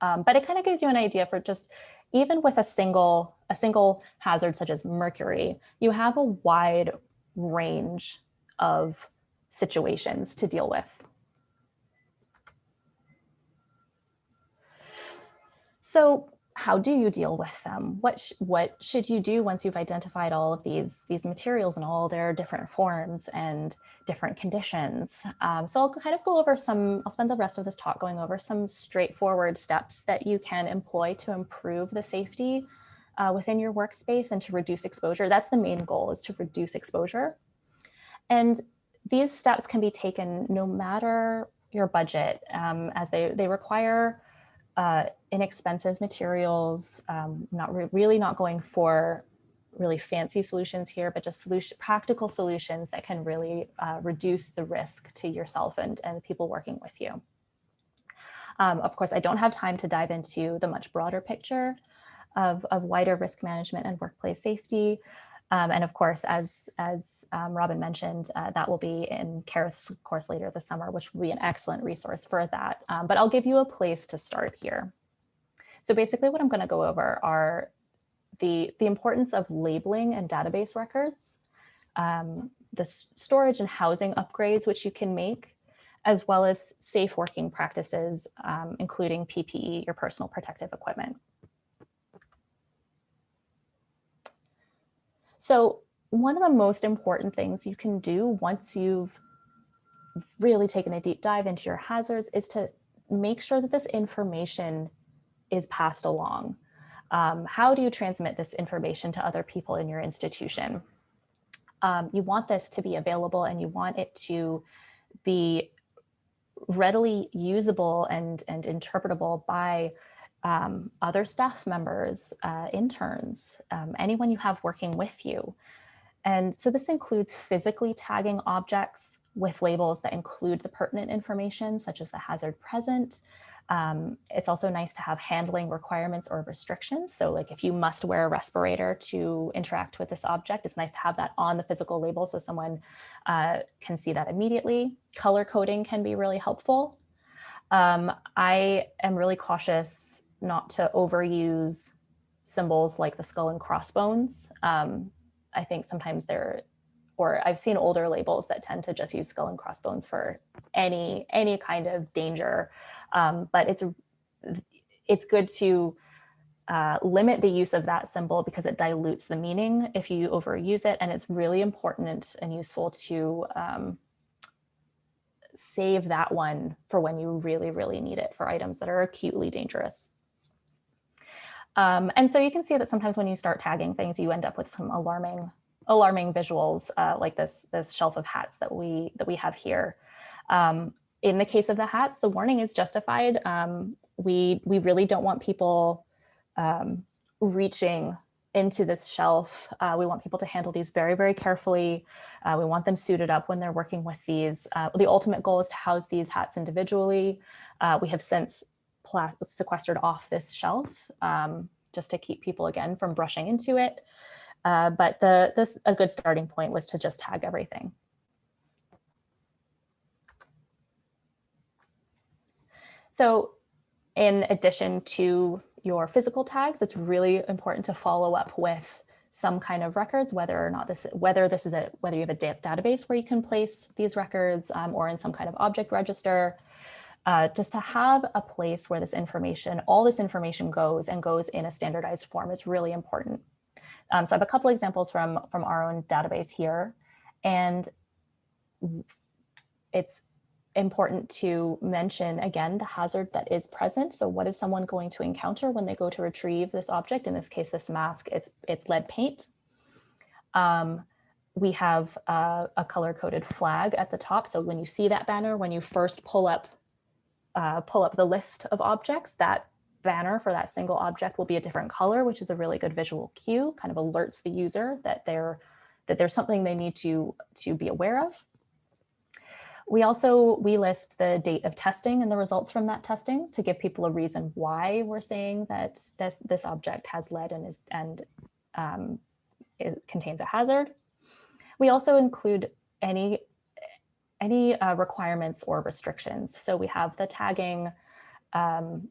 Um, but it kind of gives you an idea for just even with a single, a single hazard such as mercury, you have a wide range of situations to deal with. So how do you deal with them? What, sh what should you do once you've identified all of these, these materials and all their different forms and different conditions? Um, so I'll kind of go over some, I'll spend the rest of this talk going over some straightforward steps that you can employ to improve the safety uh, within your workspace and to reduce exposure. That's the main goal is to reduce exposure. And these steps can be taken no matter your budget um, as they, they require uh, inexpensive materials, um, not re really not going for really fancy solutions here, but just solution, practical solutions that can really uh, reduce the risk to yourself and, and people working with you. Um, of course, I don't have time to dive into the much broader picture of, of wider risk management and workplace safety. Um, and of course, as, as um, Robin mentioned, uh, that will be in Kerith's course later this summer, which will be an excellent resource for that. Um, but I'll give you a place to start here. So basically what I'm going to go over are the, the importance of labeling and database records, um, the storage and housing upgrades which you can make, as well as safe working practices, um, including PPE, your personal protective equipment. So one of the most important things you can do once you've really taken a deep dive into your hazards is to make sure that this information is passed along. Um, how do you transmit this information to other people in your institution? Um, you want this to be available and you want it to be readily usable and, and interpretable by um, other staff members, uh, interns, um, anyone you have working with you. And so this includes physically tagging objects with labels that include the pertinent information, such as the hazard present. Um, it's also nice to have handling requirements or restrictions. So like if you must wear a respirator to interact with this object, it's nice to have that on the physical label so someone uh, can see that immediately. Color coding can be really helpful. Um, I am really cautious not to overuse symbols like the skull and crossbones. Um, I think sometimes they're, or I've seen older labels that tend to just use skull and crossbones for any any kind of danger. Um, but it's it's good to uh, limit the use of that symbol because it dilutes the meaning if you overuse it. And it's really important and useful to um, save that one for when you really, really need it for items that are acutely dangerous. Um, and so you can see that sometimes when you start tagging things, you end up with some alarming, alarming visuals uh, like this, this shelf of hats that we, that we have here. Um, in the case of the hats, the warning is justified. Um, we, we really don't want people um, reaching into this shelf. Uh, we want people to handle these very, very carefully. Uh, we want them suited up when they're working with these. Uh, the ultimate goal is to house these hats individually. Uh, we have since sequestered off this shelf um, just to keep people again from brushing into it. Uh, but the this a good starting point was to just tag everything. So in addition to your physical tags, it's really important to follow up with some kind of records, whether or not this, whether this is a, whether you have a database where you can place these records um, or in some kind of object register, uh, just to have a place where this information, all this information goes and goes in a standardized form is really important. Um, so I have a couple examples from, from our own database here. And it's important to mention again the hazard that is present. So what is someone going to encounter when they go to retrieve this object? In this case, this mask, it's, it's lead paint. Um, we have uh, a color-coded flag at the top. So when you see that banner, when you first pull up, uh, pull up the list of objects, that banner for that single object will be a different color, which is a really good visual cue, kind of alerts the user that they're that there's something they need to to be aware of. We also, we list the date of testing and the results from that testing to give people a reason why we're saying that this, this object has lead and, is, and um, it contains a hazard. We also include any, any uh, requirements or restrictions. So we have the tagging um,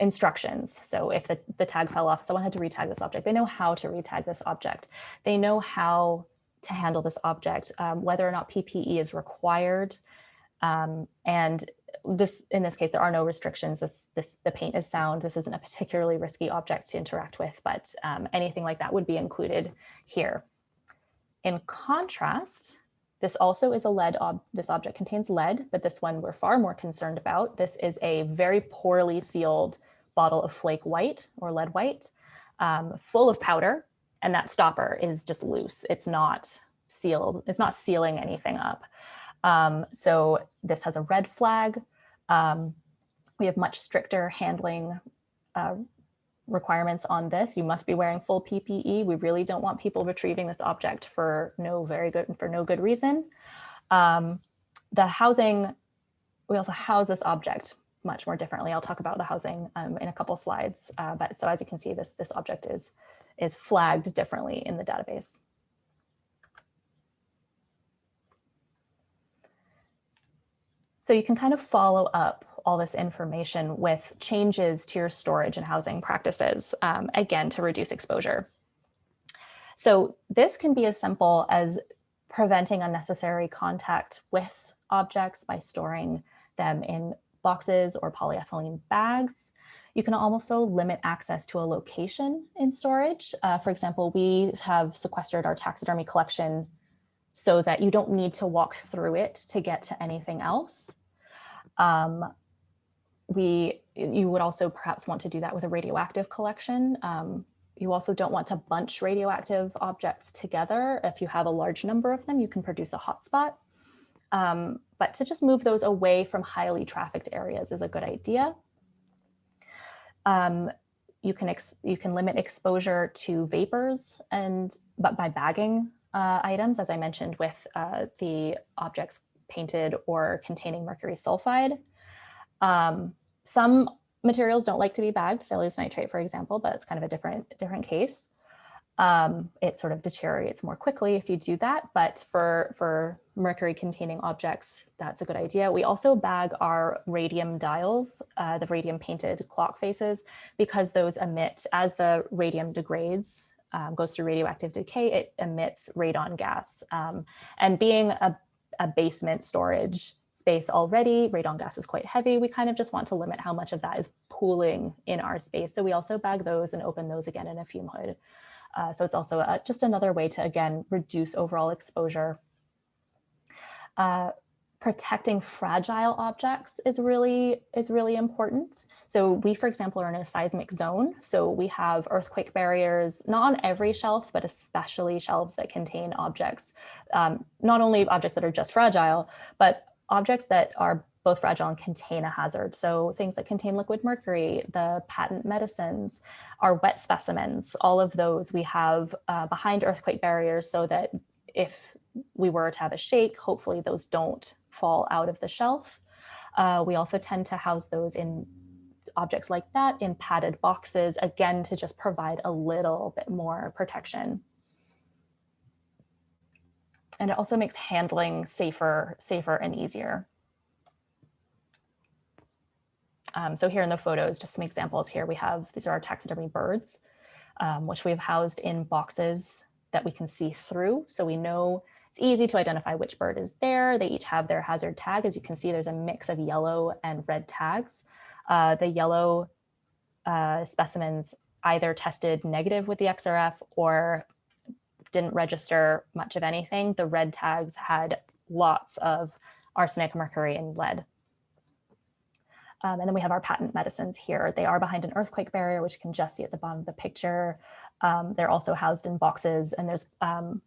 instructions. So if the, the tag fell off, someone had to retag this object, they know how to retag this object. They know how to handle this object, um, whether or not PPE is required. Um, and this, in this case, there are no restrictions. This, this, the paint is sound. This isn't a particularly risky object to interact with, but um, anything like that would be included here. In contrast, this also is a lead, ob this object contains lead, but this one we're far more concerned about. This is a very poorly sealed bottle of flake white or lead white, um, full of powder, and that stopper is just loose. It's not sealed. It's not sealing anything up. Um, so this has a red flag. Um, we have much stricter handling uh, requirements on this. You must be wearing full PPE. We really don't want people retrieving this object for no very good for no good reason. Um, the housing, we also house this object much more differently. I'll talk about the housing um, in a couple slides. Uh, but so as you can see, this this object is is flagged differently in the database. So you can kind of follow up all this information with changes to your storage and housing practices, um, again, to reduce exposure. So this can be as simple as preventing unnecessary contact with objects by storing them in boxes or polyethylene bags. You can also limit access to a location in storage. Uh, for example, we have sequestered our taxidermy collection so that you don't need to walk through it to get to anything else. Um, we, you would also perhaps want to do that with a radioactive collection. Um, you also don't want to bunch radioactive objects together. If you have a large number of them, you can produce a hotspot. Um, but to just move those away from highly trafficked areas is a good idea. Um, you can you can limit exposure to vapors and but by bagging uh, items, as I mentioned, with uh, the objects painted or containing mercury sulfide. Um, some materials don't like to be bagged, cellulose nitrate, for example, but it's kind of a different different case. Um, it sort of deteriorates more quickly if you do that, but for for mercury containing objects, that's a good idea. We also bag our radium dials, uh, the radium painted clock faces, because those emit, as the radium degrades, um, goes through radioactive decay, it emits radon gas. Um, and being a, a basement storage space already, radon gas is quite heavy. We kind of just want to limit how much of that is pooling in our space. So we also bag those and open those again in a fume hood. Uh, so it's also a, just another way to, again, reduce overall exposure uh, protecting fragile objects is really is really important. So we, for example, are in a seismic zone. So we have earthquake barriers, not on every shelf, but especially shelves that contain objects, um, not only objects that are just fragile, but objects that are both fragile and contain a hazard. So things that contain liquid mercury, the patent medicines, our wet specimens, all of those we have uh, behind earthquake barriers so that if we were to have a shake, hopefully those don't fall out of the shelf. Uh, we also tend to house those in objects like that in padded boxes, again, to just provide a little bit more protection. And it also makes handling safer, safer and easier. Um, so here in the photos, just some examples here, we have, these are our taxidermy birds, um, which we've housed in boxes that we can see through. So we know it's easy to identify which bird is there. They each have their hazard tag. As you can see, there's a mix of yellow and red tags. Uh, the yellow uh, specimens either tested negative with the XRF or didn't register much of anything, the red tags had lots of arsenic, mercury, and lead. Um, and then we have our patent medicines here. They are behind an earthquake barrier, which you can just see at the bottom of the picture. Um, they're also housed in boxes and there's um,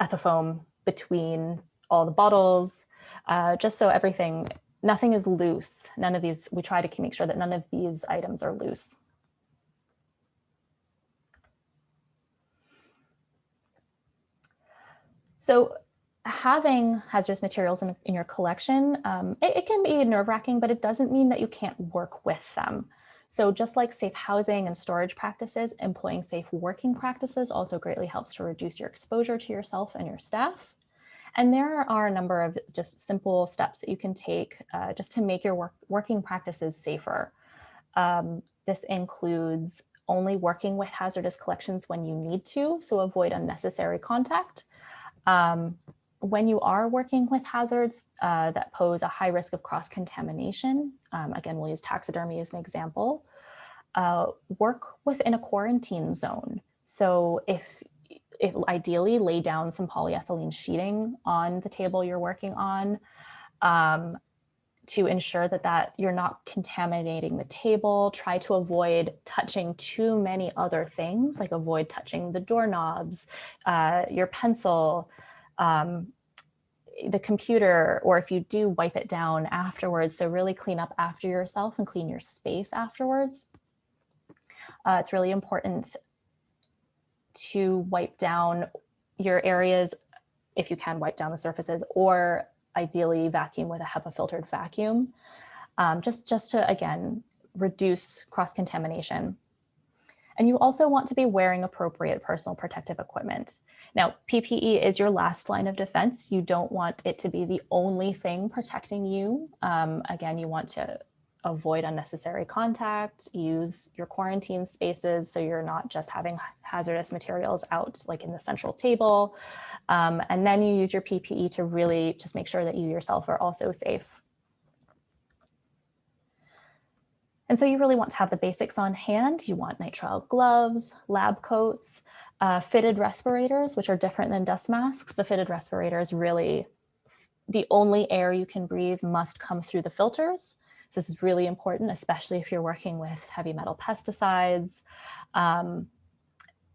ethafoam between all the bottles, uh, just so everything, nothing is loose. None of these, we try to make sure that none of these items are loose. So having hazardous materials in, in your collection, um, it, it, can be nerve wracking, but it doesn't mean that you can't work with them. So just like safe housing and storage practices, employing safe working practices also greatly helps to reduce your exposure to yourself and your staff. And there are a number of just simple steps that you can take uh, just to make your work, working practices safer. Um, this includes only working with hazardous collections when you need to, so avoid unnecessary contact. Um, when you are working with hazards uh, that pose a high risk of cross-contamination, um, again, we'll use taxidermy as an example, uh, work within a quarantine zone. So if, if ideally lay down some polyethylene sheeting on the table you're working on um, to ensure that, that you're not contaminating the table, try to avoid touching too many other things, like avoid touching the doorknobs, uh, your pencil, um, the computer, or if you do wipe it down afterwards, so really clean up after yourself and clean your space afterwards. Uh, it's really important to wipe down your areas, if you can wipe down the surfaces, or ideally vacuum with a HEPA filtered vacuum, um, just, just to, again, reduce cross-contamination. And you also want to be wearing appropriate personal protective equipment. Now, PPE is your last line of defense. You don't want it to be the only thing protecting you. Um, again, you want to avoid unnecessary contact, use your quarantine spaces so you're not just having hazardous materials out like in the central table. Um, and then you use your PPE to really just make sure that you yourself are also safe. And so you really want to have the basics on hand. You want nitrile gloves, lab coats, uh, fitted respirators, which are different than dust masks. The fitted respirators really, the only air you can breathe must come through the filters. So this is really important, especially if you're working with heavy metal pesticides. Um,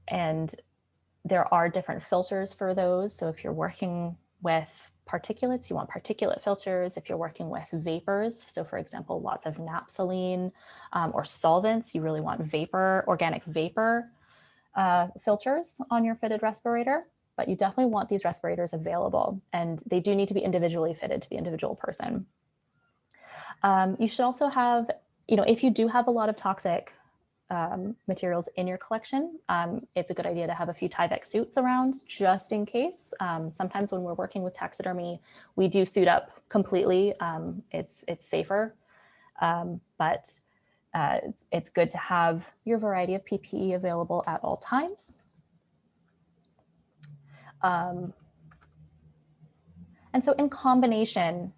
and there are different filters for those. So if you're working with particulates, you want particulate filters. If you're working with vapors, so for example, lots of naphthalene um, or solvents, you really want vapor, organic vapor uh, filters on your fitted respirator, but you definitely want these respirators available and they do need to be individually fitted to the individual person. Um, you should also have, you know, if you do have a lot of toxic um, materials in your collection, um, it's a good idea to have a few Tyvek suits around just in case. Um, sometimes when we're working with taxidermy, we do suit up completely. Um, it's, it's safer, um, but uh, it's, it's good to have your variety of PPE available at all times. Um, and so in combination,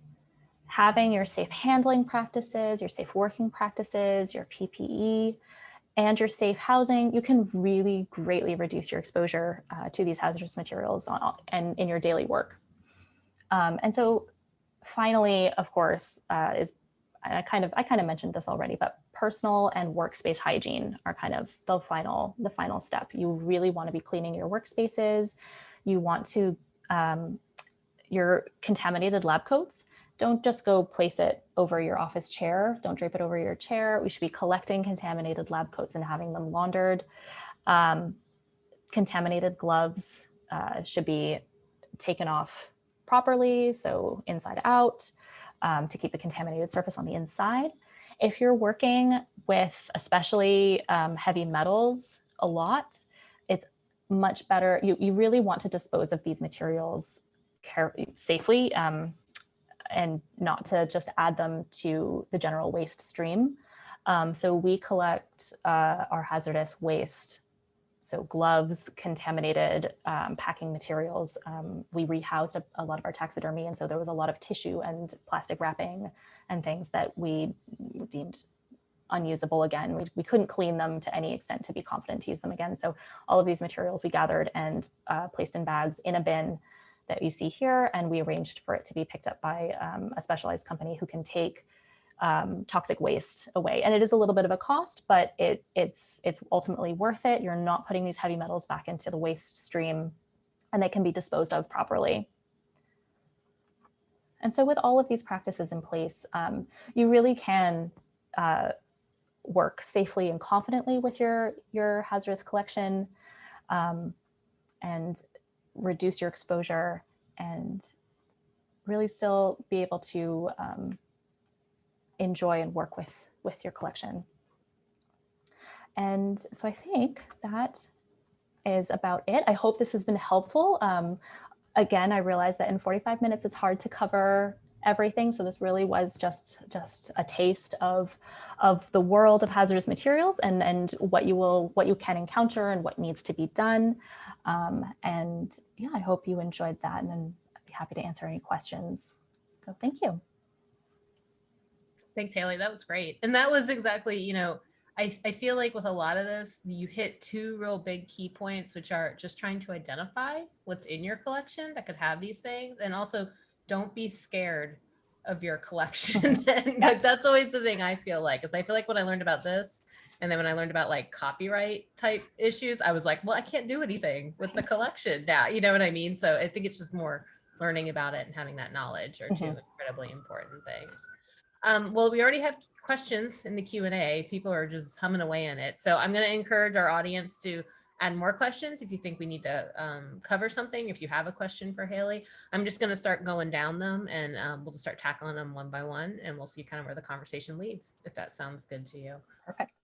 having your safe handling practices, your safe working practices, your PPE, and your safe housing, you can really greatly reduce your exposure uh, to these hazardous materials on, and in your daily work. Um, and so finally, of course, uh, is I kind of I kind of mentioned this already, but personal and workspace hygiene are kind of the final the final step. You really want to be cleaning your workspaces. You want to um, your contaminated lab coats don't just go place it over your office chair. Don't drape it over your chair. We should be collecting contaminated lab coats and having them laundered. Um, contaminated gloves uh, should be taken off properly, so inside out, um, to keep the contaminated surface on the inside. If you're working with especially um, heavy metals a lot, it's much better. You, you really want to dispose of these materials safely. Um, and not to just add them to the general waste stream. Um, so we collect uh, our hazardous waste, so gloves, contaminated um, packing materials. Um, we rehoused a, a, lot of our taxidermy, and so there was a lot of tissue and plastic wrapping and things that we deemed unusable again. We, we couldn't clean them to any extent to be confident to use them again. So all of these materials we gathered and uh, placed in bags in a bin that you see here, and we arranged for it to be picked up by um, a specialized company who can take um, toxic waste away. And it is a little bit of a cost, but it, it's, it's ultimately worth it. You're not putting these heavy metals back into the waste stream and they can be disposed of properly. And so with all of these practices in place, um, you really can uh, work safely and confidently with your, your hazardous collection um, and reduce your exposure and really still be able to um, enjoy and work with, with your collection. And so I think that is about it. I hope this has been helpful. Um, again, I realize that in 45 minutes, it's hard to cover everything. So this really was just just a taste of of the world of hazardous materials and and what you will what you can encounter and what needs to be done. Um, and yeah, I hope you enjoyed that and then I'd be happy to answer any questions. So thank you. Thanks, Haley. That was great. And that was exactly, you know, I, I feel like with a lot of this, you hit two real big key points, which are just trying to identify what's in your collection that could have these things. And also don't be scared of your collection. *laughs* *laughs* like, that's always the thing I feel like, is I feel like when I learned about this, and then when I learned about like copyright type issues, I was like, well, I can't do anything with the collection now. You know what I mean? So I think it's just more learning about it and having that knowledge are 2 Mhm. incredibly important things. Um, well, we already have questions in the Q and A. People are just coming away in it. So I'm going to encourage our audience to add more questions if you think we need to um, cover something. If you have a question for Haley, I'm just going to start going down them and um, we'll just start tackling them one by one and we'll see kind of where the conversation leads, if that sounds good to you. Perfect.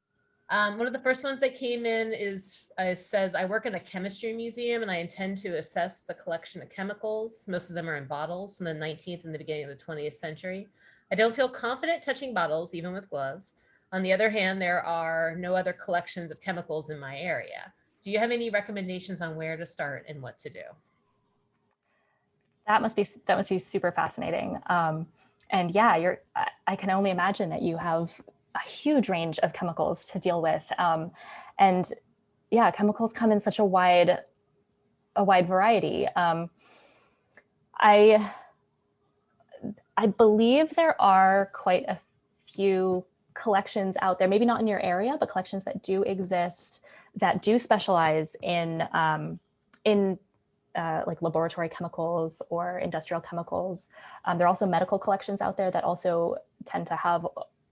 Um, one of the first ones that came in is uh, says, I work in a chemistry museum and I intend to assess the collection of chemicals. Most of them are in bottles from the 19th and the beginning of the 20th century. I don't feel confident touching bottles, even with gloves. On the other hand, there are no other collections of chemicals in my area. Do you have any recommendations on where to start and what to do? That must be that must be super fascinating. Um, and yeah, you're. I, can only imagine that you have a huge range of chemicals to deal with. Um, and yeah, chemicals come in such a wide, a wide variety. Um, I, I believe there are quite a few collections out there, maybe not in your area, but collections that do exist that do specialize in, um, in uh, like laboratory chemicals or industrial chemicals. Um, there are also medical collections out there that also tend to have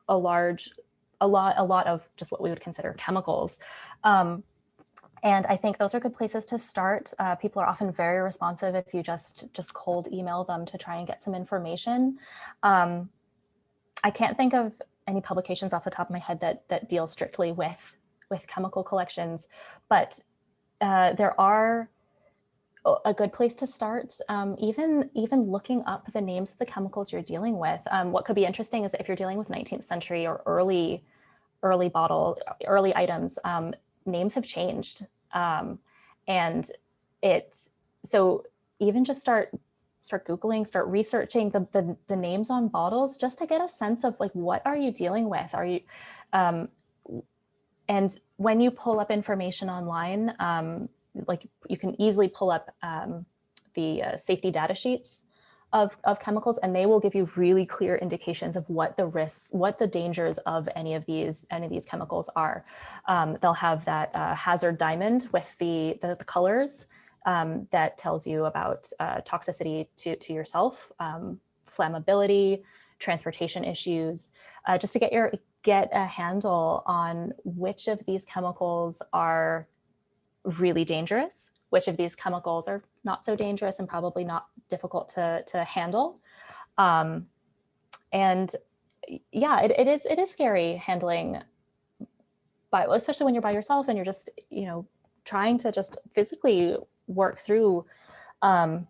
a large, a lot, a lot of just what we would consider chemicals. Um, and I think those are good places to start. Uh, people are often very responsive if you just just cold email them to try and get some information. Um, I can't think of any publications off the top of my head that that deal strictly with with chemical collections, but uh, there are a good place to start. Um, even even looking up the names of the chemicals you're dealing with. Um, what could be interesting is if you're dealing with 19th century or early early bottle early items, um, names have changed, um, and it so even just start start googling, start researching the, the the names on bottles just to get a sense of like what are you dealing with? Are you um, and when you pull up information online, um, like you can easily pull up um, the uh, safety data sheets of, of chemicals and they will give you really clear indications of what the risks, what the dangers of any of these any of these chemicals are. Um, they'll have that uh, hazard diamond with the, the, the colors um, that tells you about uh, toxicity to, to yourself, um, flammability, transportation issues, uh, just to get your get a handle on which of these chemicals are really dangerous, which of these chemicals are not so dangerous and probably not difficult to, to handle. Um, and yeah, it, it is it is scary handling, by, especially when you're by yourself and you're just, you know, trying to just physically work through um,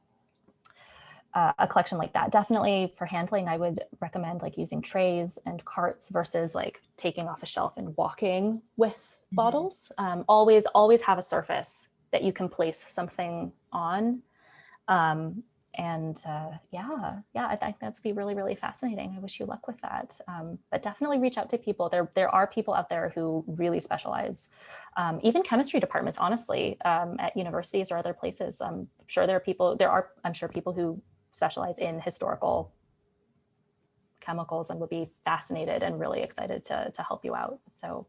uh, a collection like that. Definitely for handling, I would recommend like using trays and carts versus like taking off a shelf and walking with mm -hmm. bottles. Um, always, always have a surface that you can place something on. Um, and uh, yeah, yeah, I think that's be really, really fascinating. I wish you luck with that. Um, but definitely reach out to people. There, there are people out there who really specialize, um, even chemistry departments, honestly, um, at universities or other places. I'm sure there are people, there are, I'm sure people who specialize in historical chemicals and would be fascinated and really excited to, to help you out. So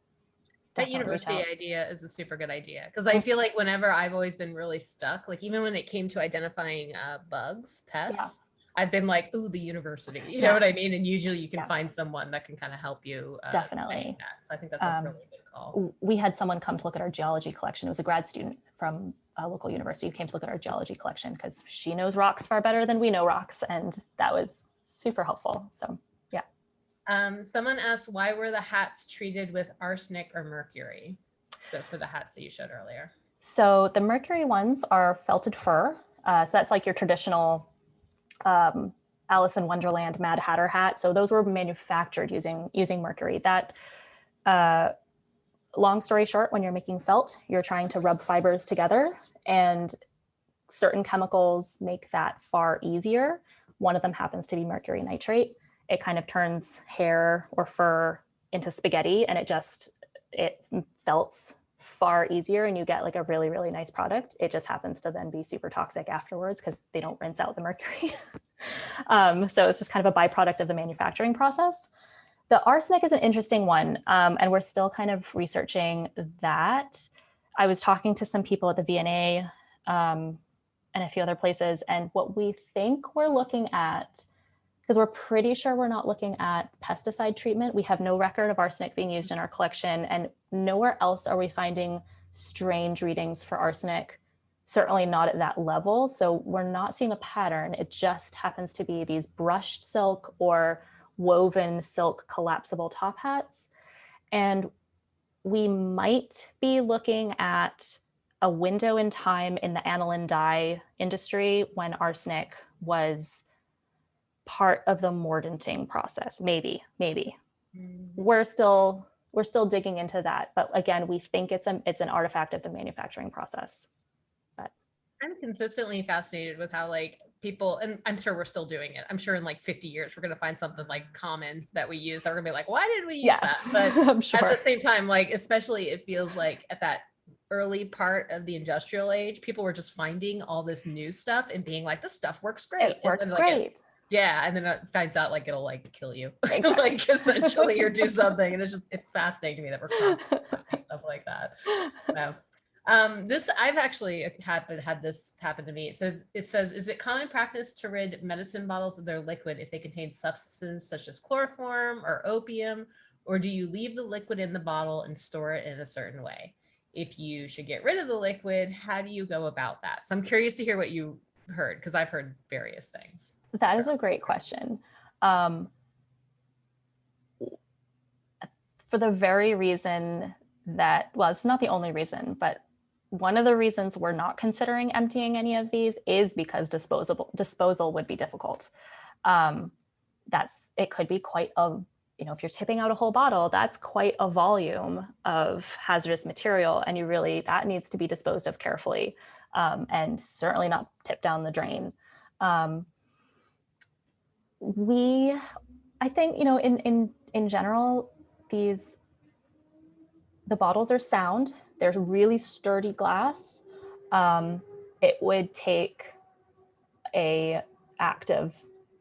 That university idea is a super good idea because I feel like whenever I've always been really stuck, like even when it came to identifying uh, bugs, pests, I've been like, ooh, the university. You know what I mean? And usually you can Yeah. find someone that can kind of help you. Uh, Definitely. So I think that's a Um, really good call. we had someone come to look at our geology collection. It was a grad student from a local university who came to look at our geology collection because she knows rocks far better than we know rocks. And that was super helpful. So Um, someone asked, why were the hats treated with arsenic or mercury? So for the hats that you showed earlier. So the mercury ones are felted fur. Uh, so that's like your traditional um, Alice in Wonderland Mad Hatter hat. So those were manufactured using using mercury. That uh, long story short, when you're making felt, you're trying to rub fibers together, and certain chemicals make that far easier. One of them happens to be mercury nitrate. It kind of turns hair or fur into spaghetti, and it just it felts far easier and you get like a really, really nice product. It just happens to then be super toxic afterwards because they don't rinse out the mercury. *laughs* um, so it's just kind of a byproduct of the manufacturing process. The arsenic is an interesting one, um, and we're still kind of researching that. I was talking to some people at the V&A um, and a few other places, and what we think we're looking at because we're pretty sure we're not looking at pesticide treatment. We have no record of arsenic being used in our collection and nowhere else are we finding strange readings for arsenic, certainly not at that level. So we're not seeing a pattern. It just happens to be these brushed silk or woven silk collapsible top hats. And we might be looking at a window in time in the aniline dye industry when arsenic was part of the mordanting process. Maybe maybe. Mm. We're still we're still digging into that but again we think it's a it's an artifact of the manufacturing process I'm consistently fascinated with how like people, and I'm sure we're still doing it. I'm sure in like 50 years, we're going to find something like common that we use. that We're gonna be like, why did we use yeah that? *laughs* But i'm at the same time, like, especially it feels like at that early part of the industrial age, people were just finding all this new stuff and being like, this stuff works great. it works then, like, it- great yeah. And then it finds out like it'll like kill you, *laughs* Exactly. like essentially or do *laughs* something. And it's just, it's fascinating to me that we're constantly stuff like that. No. Um, this I've actually had had this happen to me. It says it says, is it common practice to rid medicine bottles of their liquid if they contain substances such as chloroform or opium, or do you leave the liquid in the bottle and store it in a certain way? If you should get rid of the liquid, how do you go about that? So I'm curious to hear what you heard because I've heard various things. That is a great question. Um, for the very reason that, well, it's not the only reason, but one of the reasons we're not considering emptying any of these is because disposable disposal would be difficult. Um, that's it could be quite a you know if you're tipping out a whole bottle, that's quite a volume of hazardous material, and you really that needs to be disposed of carefully, um, and certainly not tipped down the drain. Um, we i think you know in in in general these the bottles are sound there's really sturdy glass. Um, it would take a act of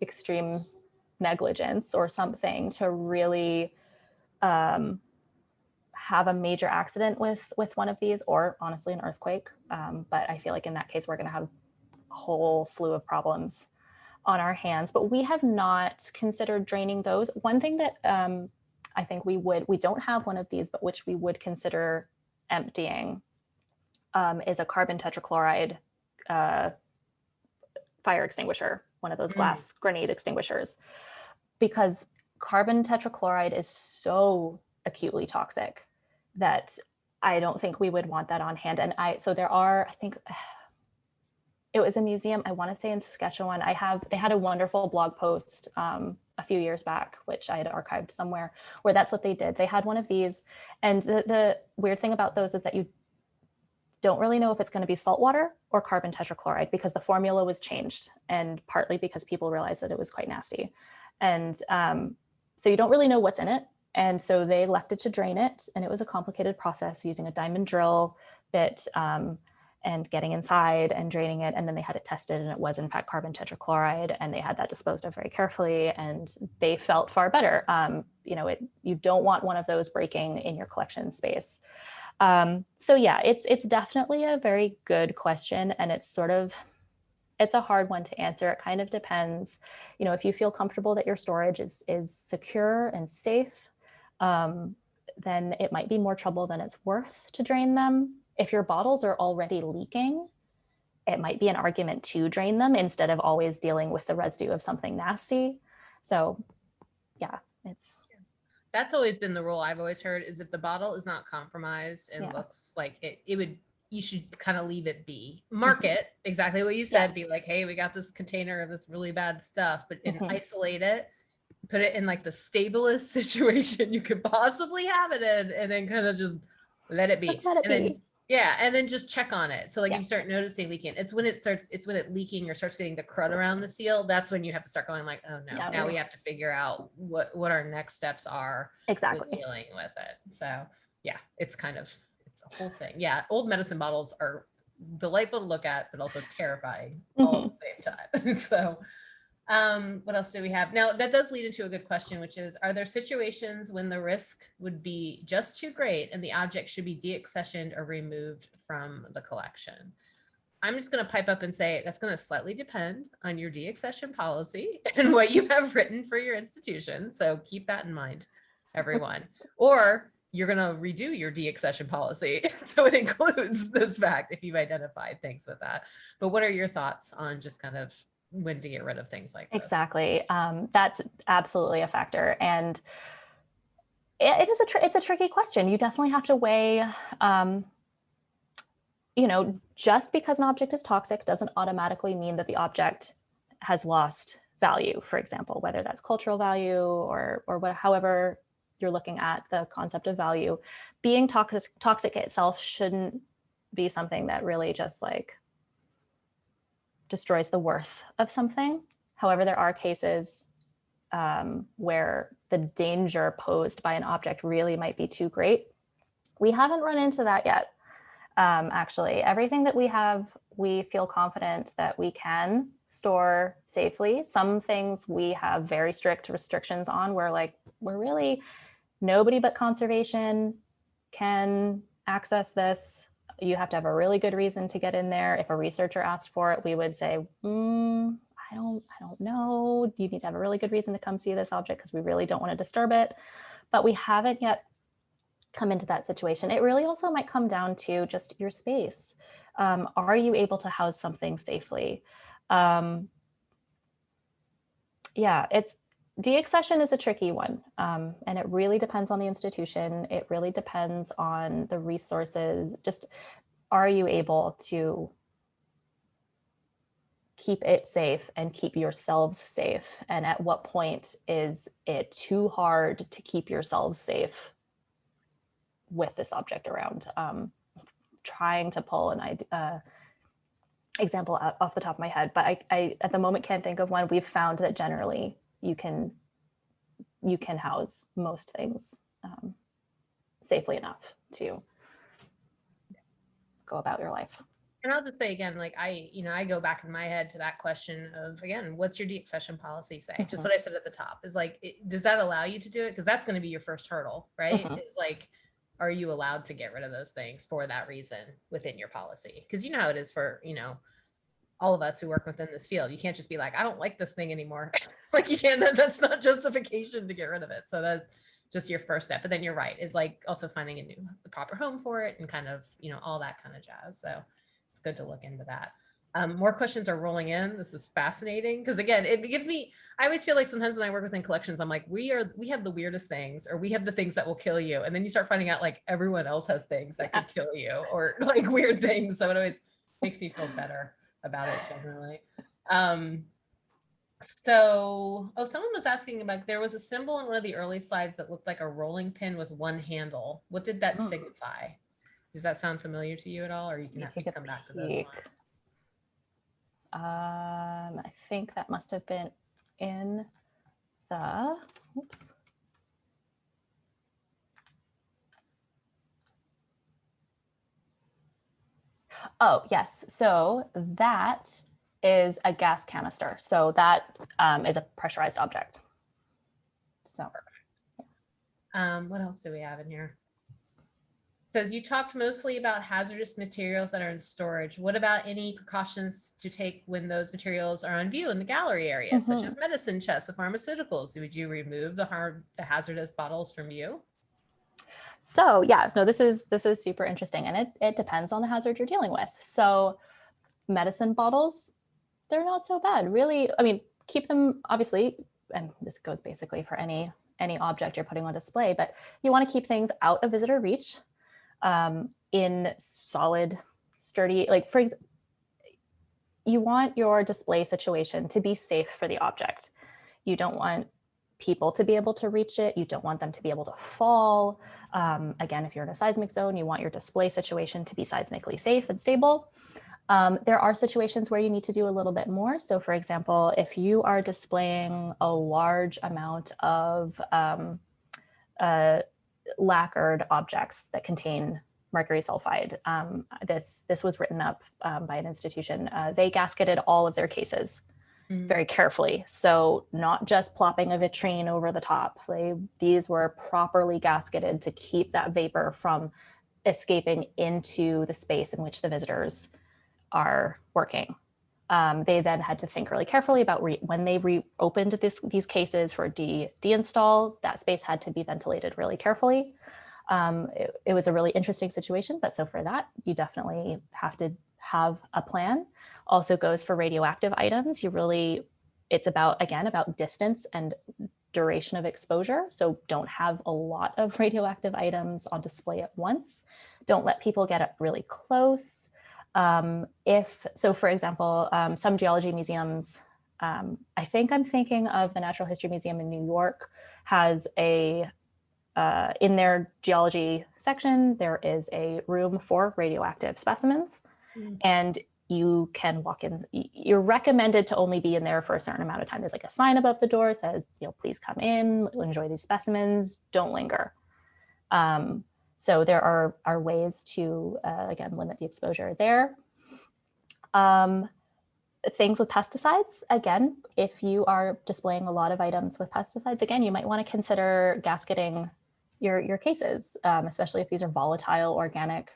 extreme negligence or something to really um, have a major accident with with one of these or honestly an earthquake. Um, but i feel like in that case we're going to have a whole slew of problems on our hands, but we have not considered draining those. One thing that um, I think we would, we don't have one of these, but which we would consider emptying um, is a carbon tetrachloride uh, fire extinguisher, one of those Mm. glass grenade extinguishers, because carbon tetrachloride is so acutely toxic that I don't think we would want that on hand. And I, so there are, I think, *sighs* it was a museum i want to say in saskatchewan i have they had a wonderful blog post um, a few years back which i had archived somewhere where that's what they did they had one of these and the, the weird thing about those is that you don't really know if it's going to be salt water or carbon tetrachloride because the formula was changed and partly because people realized that it was quite nasty. And um, so you don't really know what's in it. And so they elected to drain it and it was a complicated process using a diamond drill bit um, and getting inside and draining it. And then they had it tested and it was in fact carbon tetrachloride and they had that disposed of very carefully and they felt far better. Um, you know, it, you don't want one of those breaking in your collection space. Um, so yeah, it's, it's definitely a very good question and it's sort of, it's a hard one to answer. It kind of depends, you know, if you feel comfortable that your storage is, is secure and safe, um, then it might be more trouble than it's worth to drain them. If your bottles are already leaking, it might be an argument to drain them instead of always dealing with the residue of something nasty. So yeah, it's That's always been the rule I've always heard is if the bottle is not compromised and Yeah. looks like it, it would, you should kind of leave it be. Mark it, exactly what you said, be like, hey, we got this container of this really bad stuff, but and Mhm. isolate it. Put it in like the stablest *laughs* situation you could possibly have it in and then kind of just let it be. let it and then be. Yeah, and then just check on it. So like Yeah. you start noticing leaking. It's when it starts, it's when it leaking or starts getting the crud around the seal. That's when you have to start going like, oh no, Yeah. now we have to figure out what what our next steps are with Exactly. dealing with it. So yeah, it's kind of it's a whole thing. Yeah, old medicine bottles are delightful to look at, but also terrifying all at mm-hmm. the same time. *laughs* so um what else do we have? Now that does lead into a good question which is are there situations when the risk would be just too great and the object should be deaccessioned or removed from the collection? I'm just going to pipe up and say that's going to slightly depend on your deaccession policy *laughs* and what you have written for your institution so keep that in mind everyone. Or you're going to redo your deaccession policy *laughs* so it includes this fact if you've identified things with that. But what are your thoughts on just kind of when to get rid of things like this. Exactly. Um, that's absolutely a factor. And it, it is a, it's a tricky question. You definitely have to weigh, um, you know, just because an object is toxic doesn't automatically mean that the object has lost value, for example, whether that's cultural value or, or what, however you're looking at the concept of value. Being toxic, toxic itself shouldn't be something that really just like destroys the worth of something. However, there are cases um, where the danger posed by an object really might be too great. We haven't run into that yet. Um, actually, everything that we have, we feel confident that we can store safely. Some things we have very strict restrictions on where like, we're really, nobody but conservation can access this you have to have a really good reason to get in there. If a researcher asked for it, we would say, mm, I don't, I don't know. You need to have a really good reason to come see this object because we really don't want to disturb it. But we haven't yet come into that situation. It really also might come down to just your space. Um, are you able to house something safely? Um, yeah, it's deaccession is a tricky one um, and it really depends on the institution. It really depends on the resources. Just are you able to keep it safe and keep yourselves safe? And at what point is it too hard to keep yourselves safe with this object around? Um, trying to pull an idea uh, example out off the top of my head but I, I at the moment can't think of one. We've found that generally you can you can house most things um, safely enough to go about your life. And I'll just say again, like I, you know, I go back in my head to that question of again, what's your deaccession policy say? Just Mhm. what I said at the top is like, it, does that allow you to do it? Because that's going to be your first hurdle, right? Mhm. It's like, are you allowed to get rid of those things for that reason within your policy? Because you know how it is for you know all of us who work within this field. You can't just be like, I don't like this thing anymore. *laughs* like you can't. that- That's not justification to get rid of it. So that's just your first step. But then you're right. Is like also finding a new, the proper home for it, and kind of you know all that kind of jazz. So it's good to look into that. Um, more questions are rolling in. This is fascinating because again, it gives me. I always feel like sometimes when I work within collections, I'm like, we are we have the weirdest things, or we have the things that will kill you, and then you start finding out like everyone else has things that could kill you, or *laughs* like weird things. So it always makes me feel better about it generally. Um, so, oh, someone was asking about there was a symbol in one of the early slides that looked like a rolling pin with one handle. What did that Hmm. signify? Does that sound familiar to you at all, or you can have to come back to this one? Um, I think that must have been in the, oops. Oh, yes. So that is a gas canister. So that um, is a pressurized object. So Um, what else do we have in here? Says you talked mostly about hazardous materials that are in storage. What about any precautions to take when those materials are on view in the gallery area, such Mhm. as medicine chests of pharmaceuticals? Would you remove the harm, the hazardous bottles from view? So yeah, no, this is this is super interesting, and it it depends on the hazard you're dealing with. So medicine bottles, they're not so bad, really. I mean, keep them obviously, and this goes basically for any any object you're putting on display, but you want to keep things out of visitor reach, um, in solid, sturdy. Like for example, you want your display situation to be safe for the object. You don't want people to be able to reach it. You don't want them to be able to fall. Um, again, if you're in a seismic zone, you want your display situation to be seismically safe and stable. Um, there are situations where you need to do a little bit more. So for example, if you are displaying a large amount of um, uh, lacquered objects that contain mercury sulfide, um, this, this was written up um, by an institution. Uh, they gasketed all of their cases Very carefully. So not just plopping a vitrine over the top. They, these were properly gasketed to keep that vapor from escaping into the space in which the visitors are working. Um, they then had to think really carefully about re- when they reopened this, these cases for de deinstall, that space had to be ventilated really carefully. Um, it, it was a really interesting situation, but so for that, you definitely have to have a plan also goes for radioactive items. You really, it's about, again, about distance and duration of exposure. So don't have a lot of *laughs* radioactive items on display at once. Don't let people get up really close. Um, if, so for example, um, some geology museums, um, I think I'm thinking of the Natural History Museum in New York has a, uh, in their geology section, there is a room for radioactive specimens. Mm. And you can walk in, you're recommended to only be in there for a certain amount of time. There's like a sign above the door says, you know, please come in, enjoy these specimens, don't linger. Um, so there are, are ways to, uh, again, limit the exposure there. Um, things with pesticides, again, if you are displaying a lot of items with pesticides, again, you might want to consider gasketing your, your cases, um, especially if these are volatile organic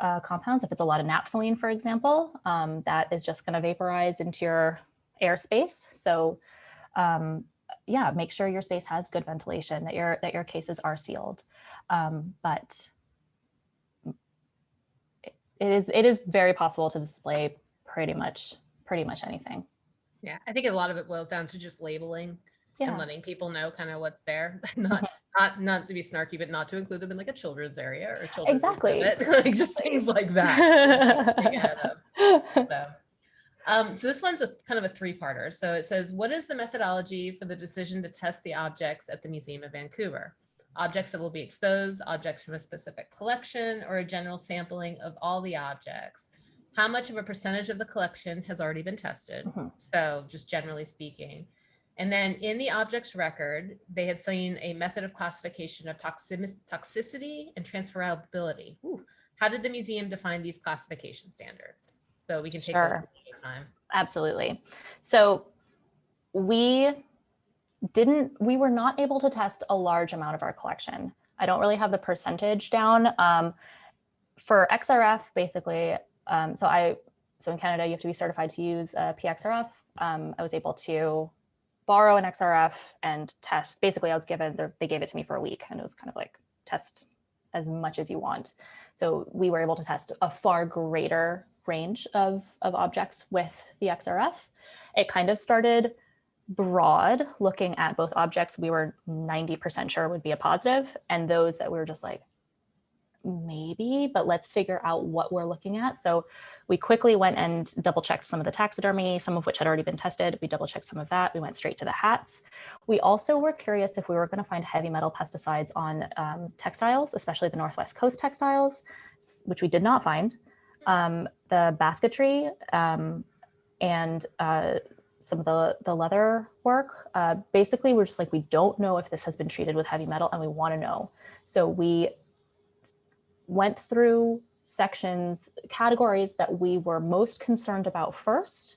uh, compounds. If it's a lot of naphthalene, for example, um, that is just going to vaporize into your airspace. So um, yeah, make sure your space has good ventilation, that your, that your cases are sealed. Um, but it is, it is very possible to display pretty much, pretty much anything. Yeah, I think a lot of it boils down to just labeling and letting people know kind of what's there. *laughs* not not not to be snarky, but not to include them in like a children's area or children's Exactly. *laughs* like just things like that. Think ahead of. So, um, so this one's a kind of a three-parter. So it says, what is the methodology for the decision to test the objects at the Museum of Vancouver? Objects that will be exposed, objects from a specific collection, or a general sampling of all the objects? How much of a percentage of the collection has already been tested? Mhm. So just generally speaking. And then in the objects record, they had seen a method of classification of toxicity and transferability. Ooh, How did the museum define these classification standards? So we can take Sure. one at a time. Absolutely. So we didn't, we were not able to test a large amount of our collection. I don't really have the percentage down. Um, for XRF, basically, um, so I, so in Canada, you have to be certified to use a PXRF. Um, I was able to borrow an XRF and test. Basically, I was given, they gave it to me for a week and it was kind of like test as much as you want. So we were able to test a far greater range of, of objects with the XRF. It kind of started broad, looking at both objects we were 90% sure would be a positive, and those that we were just like, maybe but let's figure out what we're looking at. So we quickly went and double checked some of the taxidermy, some of which had already been tested. We double checked some of that. We went straight to the hats. We also were curious if we were going to find heavy metal pesticides on um, textiles, especially the Northwest Coast textiles, which we did not find. Um, the basketry um, and uh, some of the, the leather work, uh, basically we're just like, we don't know if this has been treated with heavy metal and we want to know. So we went through sections, categories that we were most concerned about first.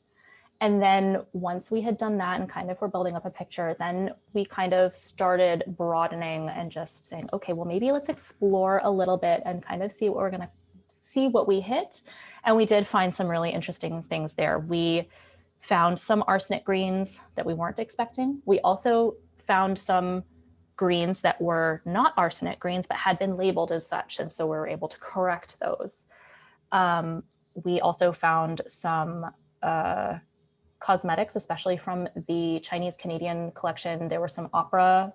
And then once we had done that and kind of were building up a picture, then we kind of started broadening and just saying, okay, well, maybe let's explore a little bit and kind of see what we're going to see what we hit. And we did find some really interesting things there. We found some arsenic greens that we weren't expecting. We also found some greens that were not arsenic greens, but had been labeled as such. And so we were able to correct those. Um, we also found some uh, cosmetics, especially from the Chinese Canadian collection. There were some opera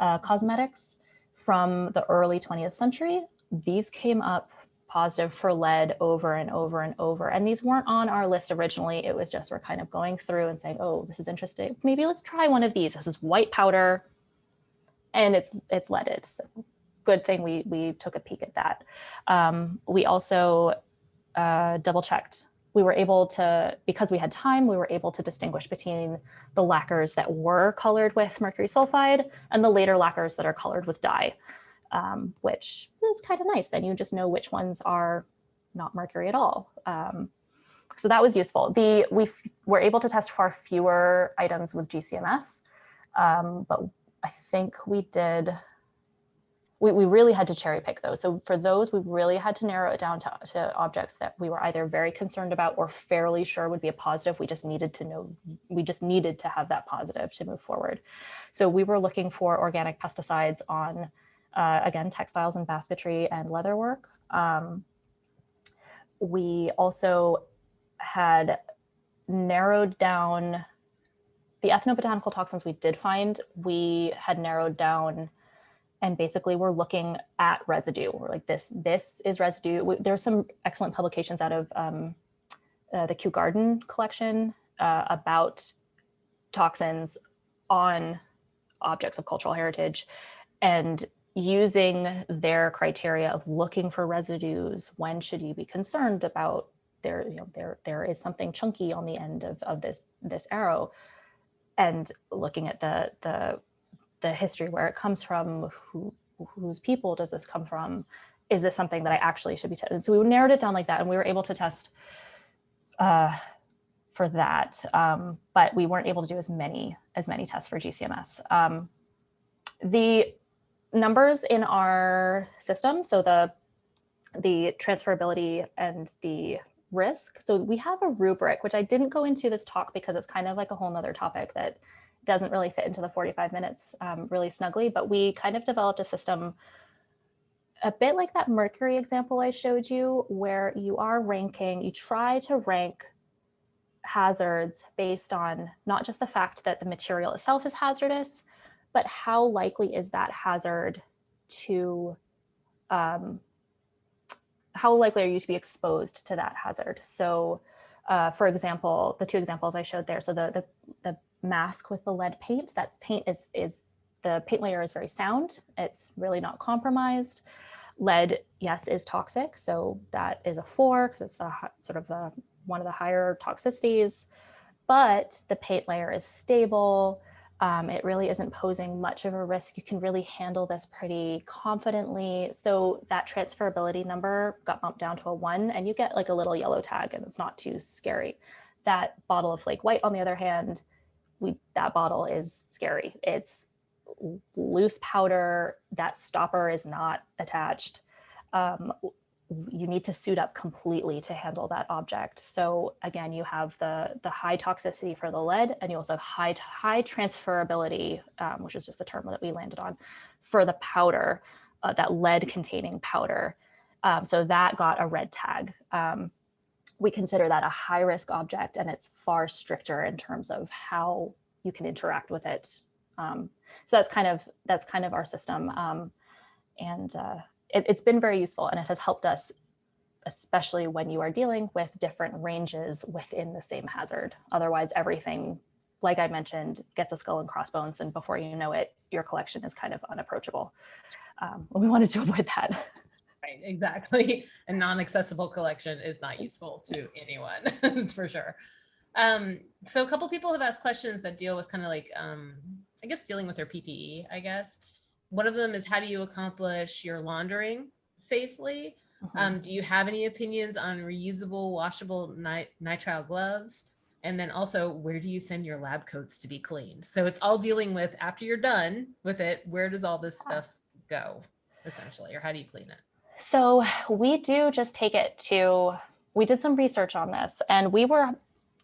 uh, cosmetics from the early 20th century. These came up positive for lead over and over and over. And these weren't on our list originally. It was just we're kind of going through and saying, oh, this is interesting. Maybe let's try one of these. This is white powder and it's it's leaded. So good thing we we took a peek at that. Um, we also uh, double checked. We were able to, because we had time, we were able to distinguish between the lacquers that were colored with mercury sulfide and the later lacquers that are colored with dye, um, which is kind of nice. Then you just know which ones are not mercury at all. Um, so that was useful. The we were able to test far fewer items with GCMS, um, but I think we did, we, we really had to cherry pick those. So for those, we really had to narrow it down to, to objects that we were either very concerned about or fairly sure would be a positive. We just needed to know, we just needed to have that positive to move forward. So we were looking for organic pesticides on, uh, again, textiles and basketry and leatherwork. Um, we also had narrowed down the ethnobotanical toxins we did find, we had narrowed down and basically we're looking at residue. We're like this, this is residue. There are some excellent publications out of um, uh, the Kew Garden collection uh, about toxins on objects of cultural heritage and using their criteria of looking for residues. When should you be concerned about there, you know, there, there is something chunky on the end of, of this, this arrow and looking at the the the history where it comes from, who whose people does this come from? Is this something that I actually should be testing? So we narrowed it down like that, and we were able to test uh, for that, um, but we weren't able to do as many as many tests for GCMS. Um, the numbers in our system, so the the transferability and the risk. So we have a rubric, which I didn't go into this talk because it's kind of like a whole nother topic that doesn't really fit into the 45 minutes um, really snugly, but we kind of developed a system a bit like that mercury example I showed you, where you are ranking, you try to rank hazards based on not just the fact that the material itself is hazardous, but how likely is that hazard to um, how likely are you to be exposed to that hazard? So uh, for example, the two examples I showed there, so the, the, the mask with the lead paint, that paint is, is the paint layer is very sound. It's really not compromised. Lead, yes, is toxic. So that is a four because it's the, sort of the, one of the higher toxicities, but the paint layer is stable. Um, it really isn't posing much of a risk. You can really handle this pretty confidently. So that transferability number got bumped down to a one and you get like a little yellow tag and it's not too scary. That bottle of flake white, on the other hand, we that bottle is scary. It's loose powder, that stopper is not attached. Um, you need to suit up completely to handle that object. So again, you have the, the high toxicity for the lead and you also have high, high transferability, um, which is just the term that we landed on for the powder, uh, that lead containing powder. Um, so that got a red tag. Um, we consider that a high risk object and it's far stricter in terms of how you can interact with it. Um, so that's kind of that's kind of our system. Um, and uh, it, it's been very useful and it has helped us, especially when you are dealing with different ranges within the same hazard. Otherwise, everything, like I mentioned, gets a skull and crossbones, and before you know it, your collection is kind of unapproachable. Um, *laughs* we wanted to avoid that. Right, exactly. *laughs* A non-accessible collection is not useful to anyone, *laughs* for sure. Um, so a couple people have asked questions that deal with kind of like, um, I guess dealing with their PPE, I guess. One of them is how do you accomplish your laundering safely? Um, do you have any opinions on reusable, washable nit nitrile gloves? And then also, where do you send your lab coats to be cleaned? So it's all dealing with after you're done with it, where does all this stuff go, essentially, or how do you clean it? So we do just take it to, we did some research on this and we were,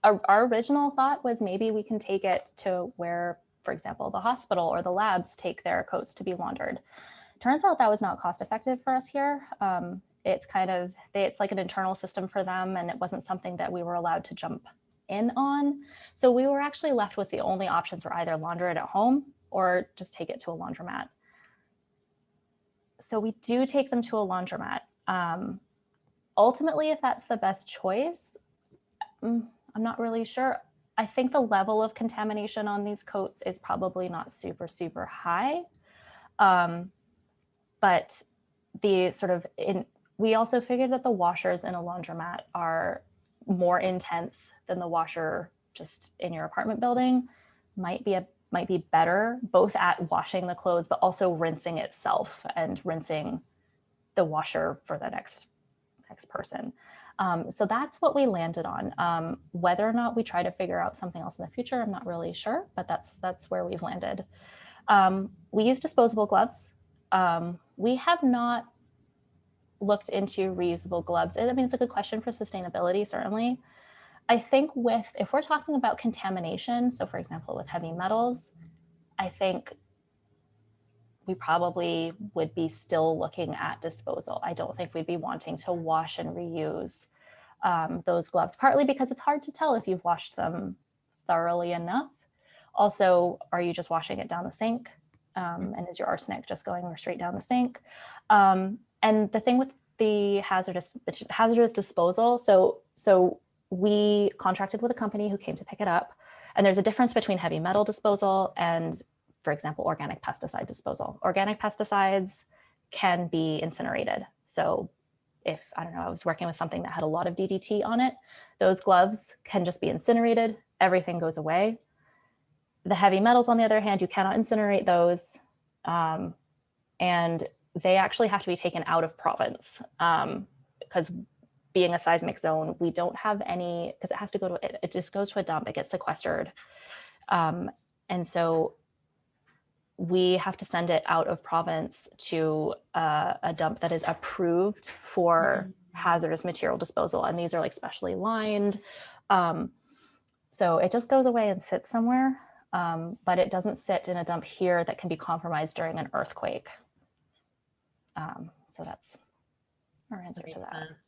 our, our original thought was maybe we can take it to where, for example, the hospital or the labs take their coats to be laundered. Turns out that was not cost effective for us here. Um, it's kind of, it's like an internal system for them and it wasn't something that we were allowed to jump in on. So we were actually left with the only options were either launder it at home or just take it to a laundromat so we do take them to a laundromat. Um, ultimately, if that's the best choice, mm, I'm not really sure. I think the level of contamination on these coats is probably not super, super high. Um, but the sort of in, we also figured that the washers in a laundromat are more intense than the washer just in your apartment building might be a might be better both at washing the clothes, but also rinsing itself and rinsing the washer for the next, next person. Um, so that's what we landed on. Um, whether or not we try to figure out something else in the future, I'm not really sure, but that's that's where we've landed. Um, we use disposable gloves. Um, we have not looked into reusable gloves. I mean, it's a good question for sustainability, certainly. I think with, if we're talking about contamination, so for example, with heavy metals, I think we probably would be still looking at disposal. I don't think we'd be wanting to wash and reuse um, those gloves, partly because it's hard to tell if you've washed them thoroughly enough. Also, are you just washing it down the sink? Um, and is your arsenic just going straight down the sink? Um, and the thing with the hazardous hazardous disposal, so so we contracted with a company who came to pick it up. And there's a difference between heavy metal disposal and, for example, organic pesticide disposal. Organic pesticides can be incinerated. So if, I don't know, I was working with something that had a lot of DDT on it, those gloves can just be incinerated, everything goes away. The heavy metals, on the other hand, you cannot incinerate those. Um, and they actually have to be taken out of province because um, being a seismic zone, we don't have any, because it has to go to, it, it, just goes to a dump, it gets sequestered. Um, and so we have to send it out of province to uh, a dump that is approved for mm -hmm. hazardous material disposal. And these are like specially lined. Um, so it just goes away and sits somewhere, um, but it doesn't sit in a dump here that can be compromised during an earthquake. Um, so that's our answer that to that. Sense.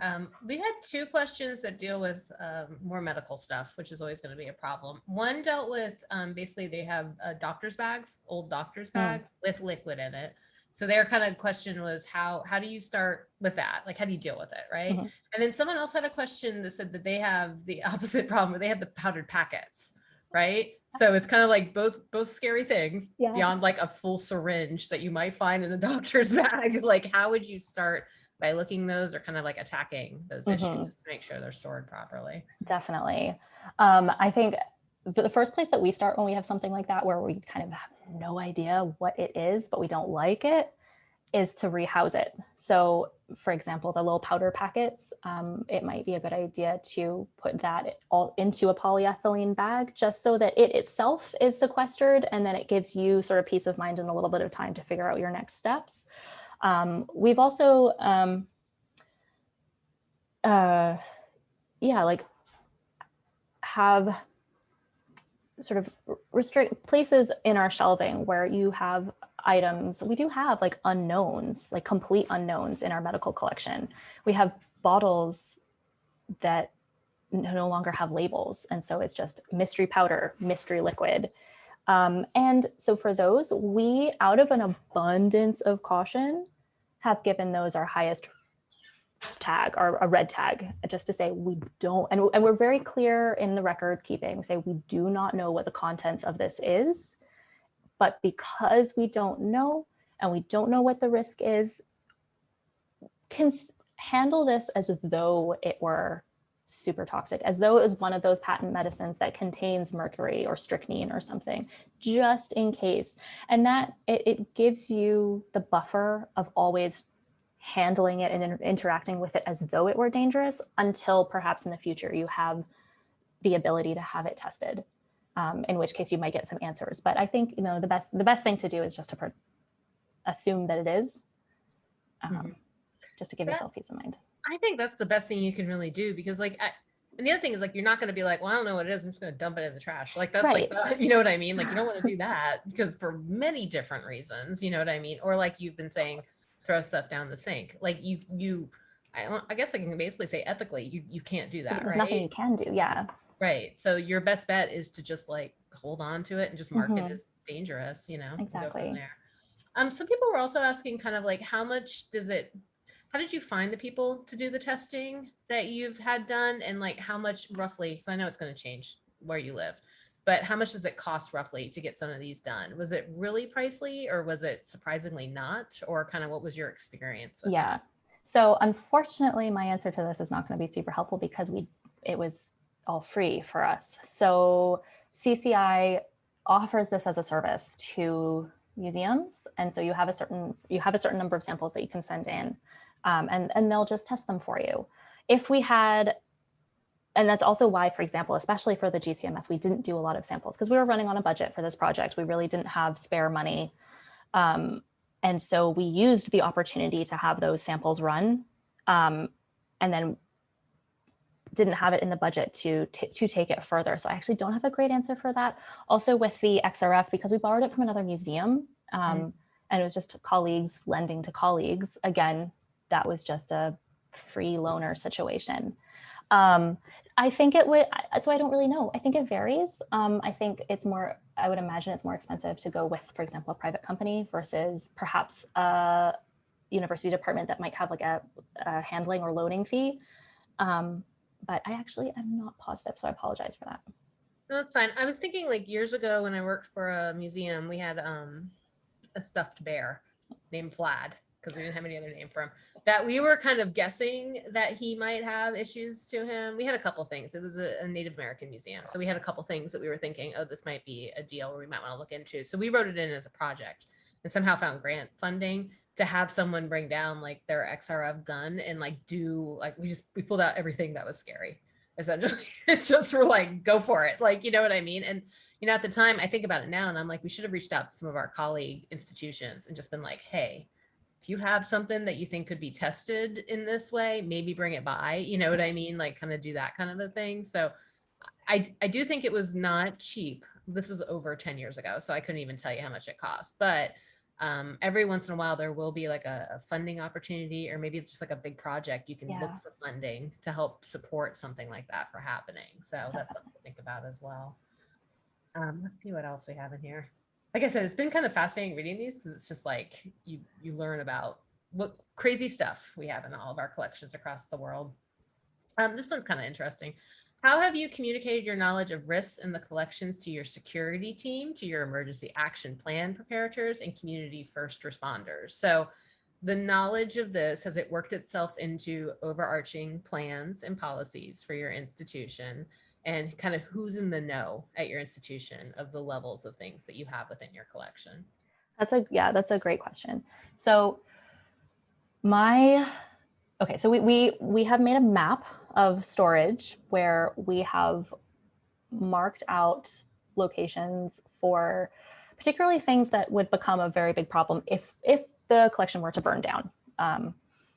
Um, we had two questions that deal with um, more medical stuff, which is always going to be a problem. One dealt with um, basically they have uh, doctor's bags, old doctor's bags mm. with liquid in it. So their kind of question was how how do you start with that? Like how do you deal with it, right? Mm -hmm. And then someone else had a question that said that they have the *laughs* opposite problem where they have the powdered packets, right? So it's kind of like both both scary things yeah. beyond like a full syringe that you might find in the *laughs* doctor's bag. Like how would you start by looking those or kind of like attacking those mm -hmm. issues to make sure they're stored properly. Definitely. Um, I think the first place that we start when we have something like that, where we kind of have no idea what it is, but we don't like it, is to rehouse it. So for example, the little powder packets, um, it might be a good idea to put that all into a polyethylene bag just so that it itself is sequestered and then it gives you sort of peace of mind and a little bit of time to figure out your next steps. Um, we've also, um, uh, yeah, like have sort of restrict places in our shelving where you have items. We do have like unknowns, like complete unknowns in our medical collection. We have bottles that no longer have labels. And so it's just mystery powder, mystery liquid. Um, and so for those, we, out of an abundance of caution, have given those our highest tag or a red tag just to say we don't and, and we're very clear in the record keeping say we do not know what the contents of this is. But because we don't know and we don't know what the risk is can handle this as though it were super toxic as though it was one of those patent medicines that contains mercury or strychnine or something just in case. And that it, it gives you the buffer of always handling it and inter- interacting with it as though it were dangerous until perhaps in the future you have the ability to have it tested um, in which case you might get some answers. But i think you know the best the best thing to do is just to assume that it is um, Mhm. just to give yourself peace of mind I think that's the best thing you can really do because like I, and the other thing is like you're not going to be like, well, I don't know what it is. I'm just going to dump it in the trash. Like that's like the- *laughs* you know what I mean. Like you don't want to do *laughs* that because for many different reasons. You know what I mean. Or like you've been saying, throw stuff down the sink. Like you you, I, I guess I can basically say ethically, you you can't do that, there's right? nothing you can do yeah Right. So your best bet is to just like hold on to it and just mark Mhm. it as dangerous, you know? and go from Exactly. Um, some people were also asking kind of like how much does it how did you find the people to do the testing that you've had done and like how much roughly because I know it's going to change where you live, but how much does it cost roughly to get some of these done? Was it really pricey or was it surprisingly not? Or kind of what was your experience? Yeah. So unfortunately, my answer to this is not going to be super helpful because we it was all free for us. So CCI offers this as a service to museums, and so you have a certain you have a certain number of samples that you can send in, um, and and they'll just test them for you. If we had and that's also why, for example, especially for the GCMS, we didn't do a lot of samples because we were running on a budget for this project. We really didn't have spare money. Um, and so we used the opportunity to have those samples run um, and then didn't have it in the budget to, to take it further. So I actually don't have a great answer for that. Also with the XRF, because we borrowed it from another museum um, and it was just colleagues lending to colleagues. Again, that was just a free loaner situation. Um, I think it would, so I don't really know. I think it varies. Um, I think it's more, I would imagine it's more expensive to go with, for example, a private company versus perhaps a university department that might have like a, a handling or loading fee. Um, but I actually am not positive, so I apologize for that. No, that's fine. I was thinking like years ago when I worked for a museum, we had um a stuffed bear named Vlad because we didn't have any other name for him. That we were kind of guessing that he might have issues to him. We had a couple things. It was a, a Native American museum, so we had a couple things that we were thinking, oh, this might be a deal where we might want to look into. So we wrote it in as a project and somehow found grant funding to have someone bring down like their XRF gun and like do like we just we pulled out everything that was scary essentially *laughs* just were like go for it like you know what i mean and you know at the time i think about it now and i'm like we should have reached out to some of our colleague institutions and just been like hey if you have something that you think could be tested in this way maybe bring it by you know what i mean? Like kind of do that kind of a thing. So i i do think it was not cheap. This was over 10 years ago so i couldn't even tell you how much it cost. But um, every once in a while there will be like a, a funding opportunity or maybe it's just like a big project you can look for funding to help support something like that for happening. So that's something to think about as well. Um, let's see what else we have in here like i said it's been kind of fascinating reading these because it's just like you you learn about what crazy stuff we have in all of our collections across the world. Um, this one's kind of interesting. How have you communicated your knowledge of risks in the collections to your security team, to your emergency action plan preparators, and community first responders? So, the knowledge of this has it worked itself into overarching plans and policies for your institution, and kind of who's in the know at your institution of the levels of things that you have within your collection? That's a yeah, that's a great question. So my okay, so we we we have made a map of storage where we have marked out locations for particularly things that would become a very big problem if if the collection were to burn down. Um,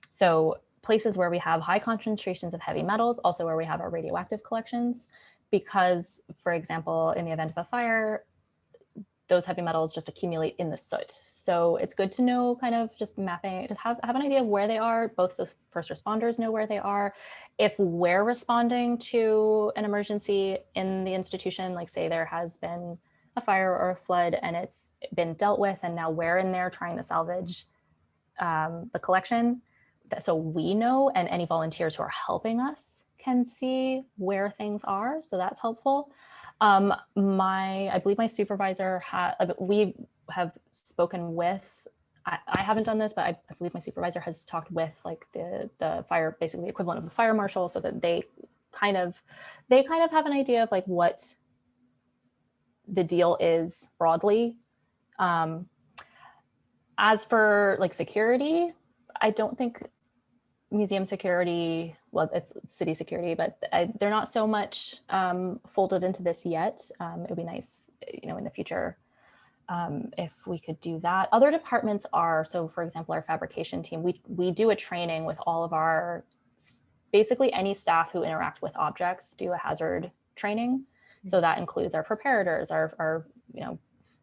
so places where we have high concentrations of heavy metals, also where we have our radioactive collections, because for example, in the event of a fire, those heavy metals just accumulate in the soot. So it's good to know kind of just mapping, to have, have an idea of where they are, both the first responders know where they are. If we're responding to an emergency in the institution, like say there has been a fire or a flood and it's been dealt with and now we're in there trying to salvage um, the collection so we know and any volunteers who are helping us can see where things are. So that's helpful. Um, my, I believe my supervisor we have spoken with, I, I haven't done this, but I, I believe my supervisor has talked with like the, the fire, basically the equivalent of the fire marshal so that they kind of, they kind of have an idea of like what the deal is broadly. Um, as for like security, I don't think museum security, well, it's city security, but I, they're not so much um, folded into this yet. Um, it would be nice, you know, in the future um, if we could do that. Other departments are, so for example, our fabrication team, we, we do a training with all of our, basically any staff who interact with objects do a hazard training. So that includes our preparators, our, our you know,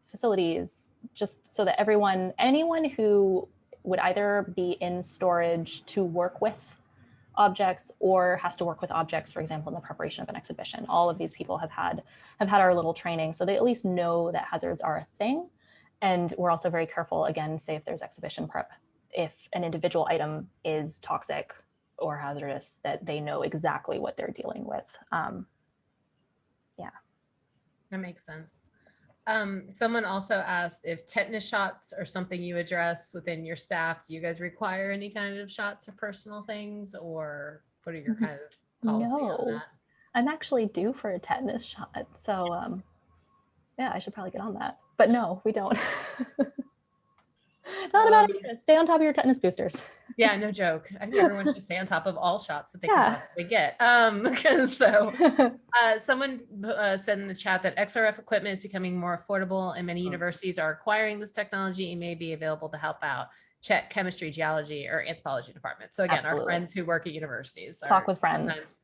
facilities, just so that everyone, anyone who would either be in storage to work with objects or has to work with objects, for example, in the preparation of an exhibition. All of these people have had have had our little training, so they at least know that hazards are a thing. And we're also very careful, again, say if there's exhibition prep, if an individual item is toxic or hazardous, that they know exactly what they're dealing with. Um, yeah. That makes sense. Um, someone also asked if tetanus shots are something you address within your staff. Do you guys require any kind of shots or personal things or what are your kind of policy on No. that? I'm actually due for a tetanus shot. So um, yeah, I should probably get on that. But no, we don't. *laughs* Not about Um, it. Stay on top of your tetanus boosters. Yeah, no joke. I think everyone should stay on top of all shots that they Yeah. can get. Um, *laughs* because so *laughs* Uh, someone uh, said in the chat that XRF equipment is becoming more affordable and many Oh. universities are acquiring this technology and may be available to help out. Check chemistry, geology, or anthropology department. So again, our friends who work at universities. Talk with friends.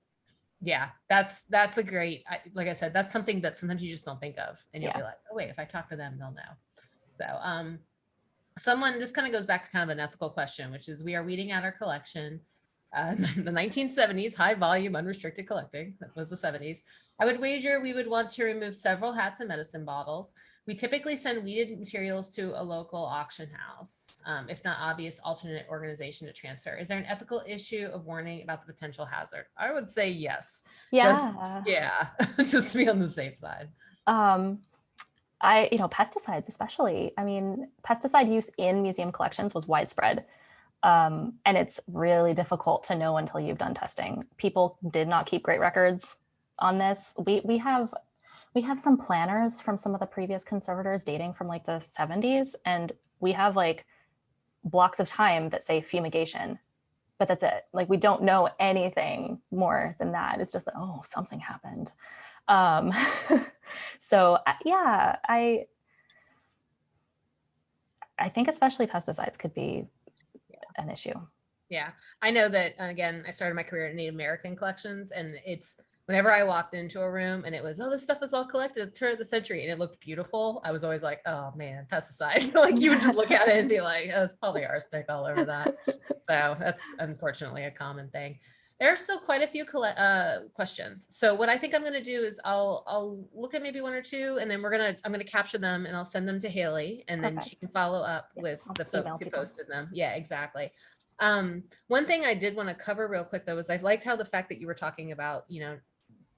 Yeah, that's that's a great, I, like I said, that's something that sometimes you just don't think of and you'll Yeah. be like, oh wait, if I talk to them, they'll know. So um, someone, this kind of goes back to kind of an ethical question, which is we are weeding out our collection. Uh, *laughs* the 1970s, high volume, unrestricted collecting, that was the 70s. I would wager we would want to remove several hats and medicine bottles. We typically send weeded materials to a local auction house, um, if not obvious alternate organization to transfer. Is there an ethical issue of warning about the potential hazard? I would say yes. yeah. Yeah, *laughs* just to be on the safe side. Um, I, you know, pesticides especially. I mean, pesticide use in museum collections was widespread. Um, and it's really difficult to know until you've done testing. People did not keep great records on this. We we have we have some planners from some of the previous conservators dating from like the 70s, and we have like blocks of time that say fumigation, but that's it. Like we don't know anything more than that. It's just that, oh, something happened. Um, *laughs* so yeah, I I think especially pesticides could be an issue. Yeah, I know that again, I started my career in Native American collections and it's whenever I walked into a room and it was, oh, this stuff was all collected at the turn of the century and it looked beautiful. I was always like, oh man, pesticides. *laughs* like you would just look at it and be like, oh, it's probably arsenic all over that. *laughs* so that's unfortunately a common thing. There are still quite a few uh, questions. So what I think I'm going to do is I'll I'll look at maybe one or two, and then we're gonna I'm gonna capture them and I'll send them to Haley, and then she can follow up Yeah, with I'll the folks who people. posted them. Yeah, exactly. Um, one thing I did want to cover real quick though was I liked how the fact that you were talking about, you know,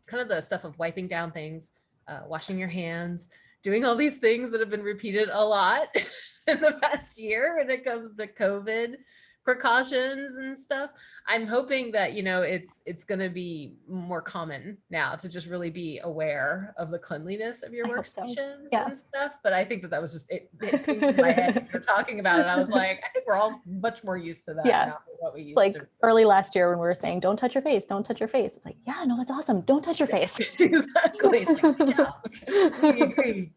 kind of the stuff of wiping down things, uh, washing your hands, doing all these things that have been repeated a lot *laughs* in the past year when it comes to COVID precautions and stuff. I'm hoping that, you know, it's it's going to be more common now to just really be aware of the cleanliness of your hope so. workstations Yeah. and stuff. But I think that that was just it, *laughs* it in my head when you were talking about it. I was like, I think we're all much more used to that Yeah. now than what we used Like to. early last year when we were saying, don't touch your face, don't touch your face. It's like, yeah, no, that's awesome. Don't touch your face. *laughs* exactly. It's like. *laughs* We agree.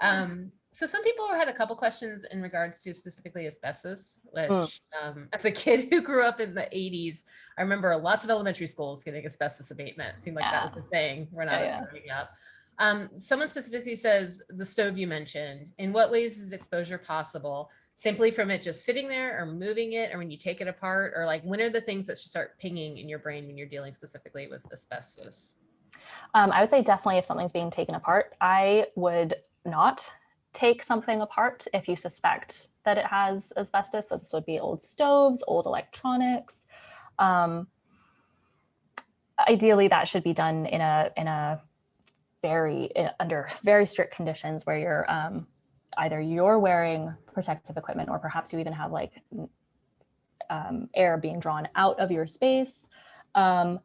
Um, so some people had a couple questions in regards to specifically asbestos, which um, *laughs* as a kid who grew up in the 80s, I remember lots of elementary schools getting asbestos abatement. It seemed like that was Yeah. the thing when I was yeah. growing up. Um, someone specifically says the stove you mentioned, in what ways is exposure possible? Simply from it just sitting there or moving it or when you take it apart or like when are the things that should start pinging in your brain when you're dealing specifically with asbestos? Um, I would say definitely if something's being taken apart, I would not take something apart if you suspect that it has asbestos. So this would be old stoves, old electronics. Um, ideally, that should be done in a in a very in, under very strict conditions where you're um, either you're wearing protective equipment or perhaps you even have like um, air being drawn out of your space. Um,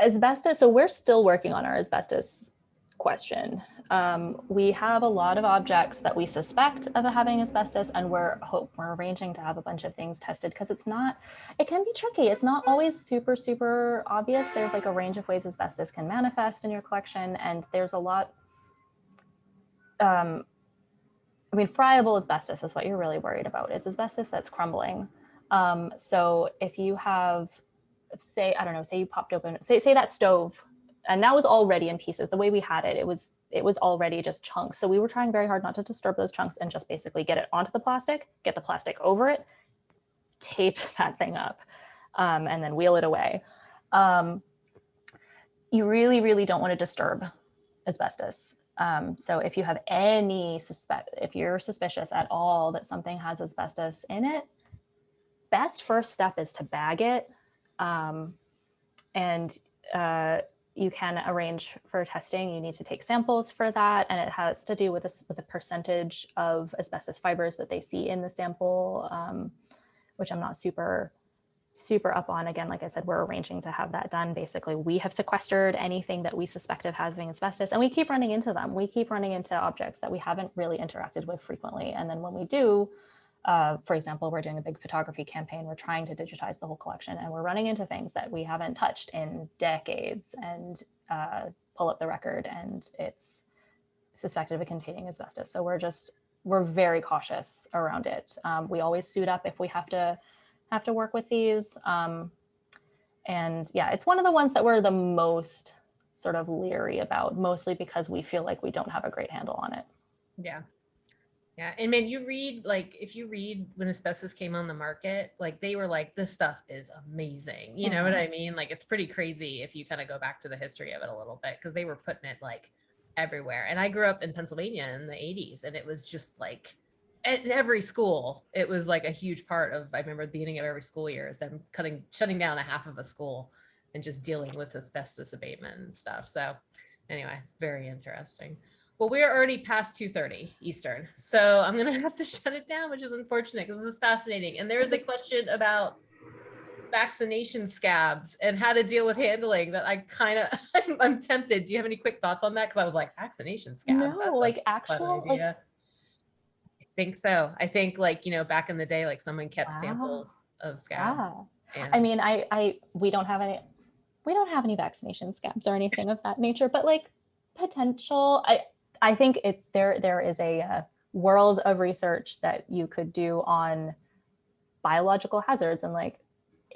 asbestos, so we're still working on our asbestos question. Um, we have a lot of objects that we suspect of having asbestos and we're hope we're arranging to have a bunch of things tested because it's not, it can be tricky. It's not always super, super obvious. There's like a range of ways asbestos can manifest in your collection and there's a lot, um, I mean, friable asbestos is what you're really worried about. It's asbestos that's crumbling. Um, so if you have, say, I don't know, say you popped open, say, say that stove and that was already in pieces. The way we had it, it was it was already just chunks. So we were trying very hard not to disturb those chunks and just basically get it onto the plastic, get the plastic over it, tape *laughs* that thing up, um, and then wheel it away. Um, you really, really don't want to disturb asbestos. Um, so if you have any suspect, if you're suspicious at all that something has asbestos in it, best first step is to bag it. Um, and uh, you can arrange for testing. You need to take samples for that. And it has to do with, this, with the percentage of asbestos fibers that they see in the sample, um, which I'm not super, super up on. Again, like I said, we're arranging to have that done. Basically, we have sequestered anything that we suspect of having asbestos and we keep running into them. We keep running into objects that we haven't really interacted with frequently. And then when we do, uh, for example, we're doing a big photography campaign. We're trying to digitize the whole collection and we're running into things that we haven't touched in decades and uh, pull up the record and it's suspected of containing asbestos. So we're just, we're very cautious around it. Um, we always suit up if we have to have to work with these. Um, and yeah, it's one of the ones that we're the most sort of leery about, mostly because we feel like we don't have a great handle on it. Yeah. Yeah, and man, you read like if you read when asbestos came on the market, like they were like, this stuff is amazing. You know what Mhm. I mean? Like it's pretty crazy if you kind of go back to the history of it a little bit because they were putting it like everywhere. And I grew up in Pennsylvania in the 80s and it was just like at every school, it was like a huge part of I remember the beginning of every school year is them cutting shutting down a half of a school and just dealing with asbestos abatement and stuff. So anyway, it's very interesting. Well, we're already past 2.30 Eastern, so I'm gonna *laughs* have to shut it down, which is unfortunate because it's fascinating. And there is a question about vaccination scabs and how to deal with handling that I kind of, *laughs* I'm, I'm tempted. Do you have any quick thoughts on that? Because I was like, vaccination scabs? No, like actual, like. I think so. I think like, you know, back in the day, like someone kept Wow. samples of scabs. Yeah. I mean, I, I, we don't have any, we don't have any vaccination scabs or anything of that nature, but like potential, I, I think it's there, there is a uh, world of research that you could do on biological hazards and like,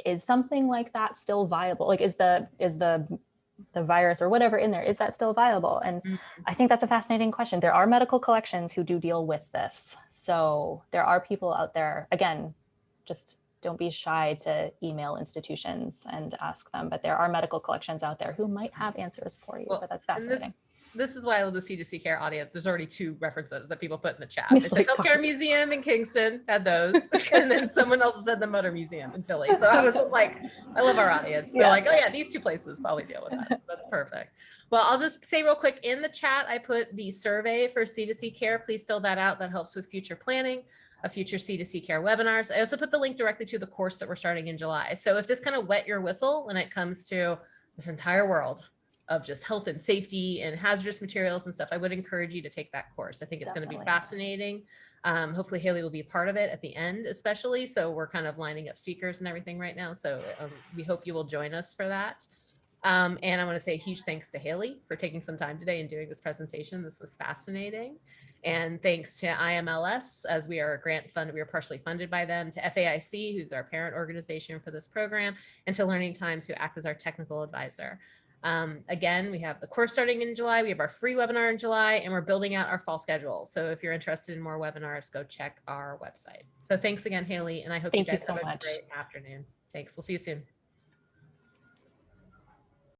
is something like that still viable? Like, is the, is the, the virus or whatever in there, is that still viable? And Mhm. I think that's a fascinating question. There are medical collections who do deal with this. So there are people out there, again, just don't be shy to email institutions and ask them, but there are medical collections out there who might have answers for you, Well, but that's fascinating. This, is why I love the C2C care audience. There's already two references that people put in the chat. They said like, Healthcare. Museum in Kingston had those. *laughs* and then someone else said the Mütter Museum in Philly. So I was like, I love our audience. They're Yeah. like, oh yeah, these two places probably deal with that. So that's perfect. Well, I'll just say real quick in the chat, I put the survey for C2C care. Please fill that out. That helps with future planning of future C2C care webinars. I also put the link directly to the course that we're starting in July. So if this kind of wet your whistle when it comes to this entire world of just health and safety and hazardous materials and stuff, I would encourage you to take that course. I think it's going to be fascinating. Um, hopefully Haley will be a part of it at the end, especially. So we're kind of lining up speakers and everything right now. So um, we hope you will join us for that. Um, and I want to say a huge thanks to Haley for taking some time today and doing this presentation. This was fascinating. And thanks to IMLS, as we are a grant fund, we are partially funded by them, to FAIC, who's our parent organization for this program, and to Learning Times, who act as our technical advisor. Um, again, we have the course starting in July. We have our free webinar in July, and we're building out our fall schedule. So if you're interested in more webinars, go check our website. So thanks again, Haley, and I hope Thank you you guys so have a great afternoon. Thanks. We'll see you soon.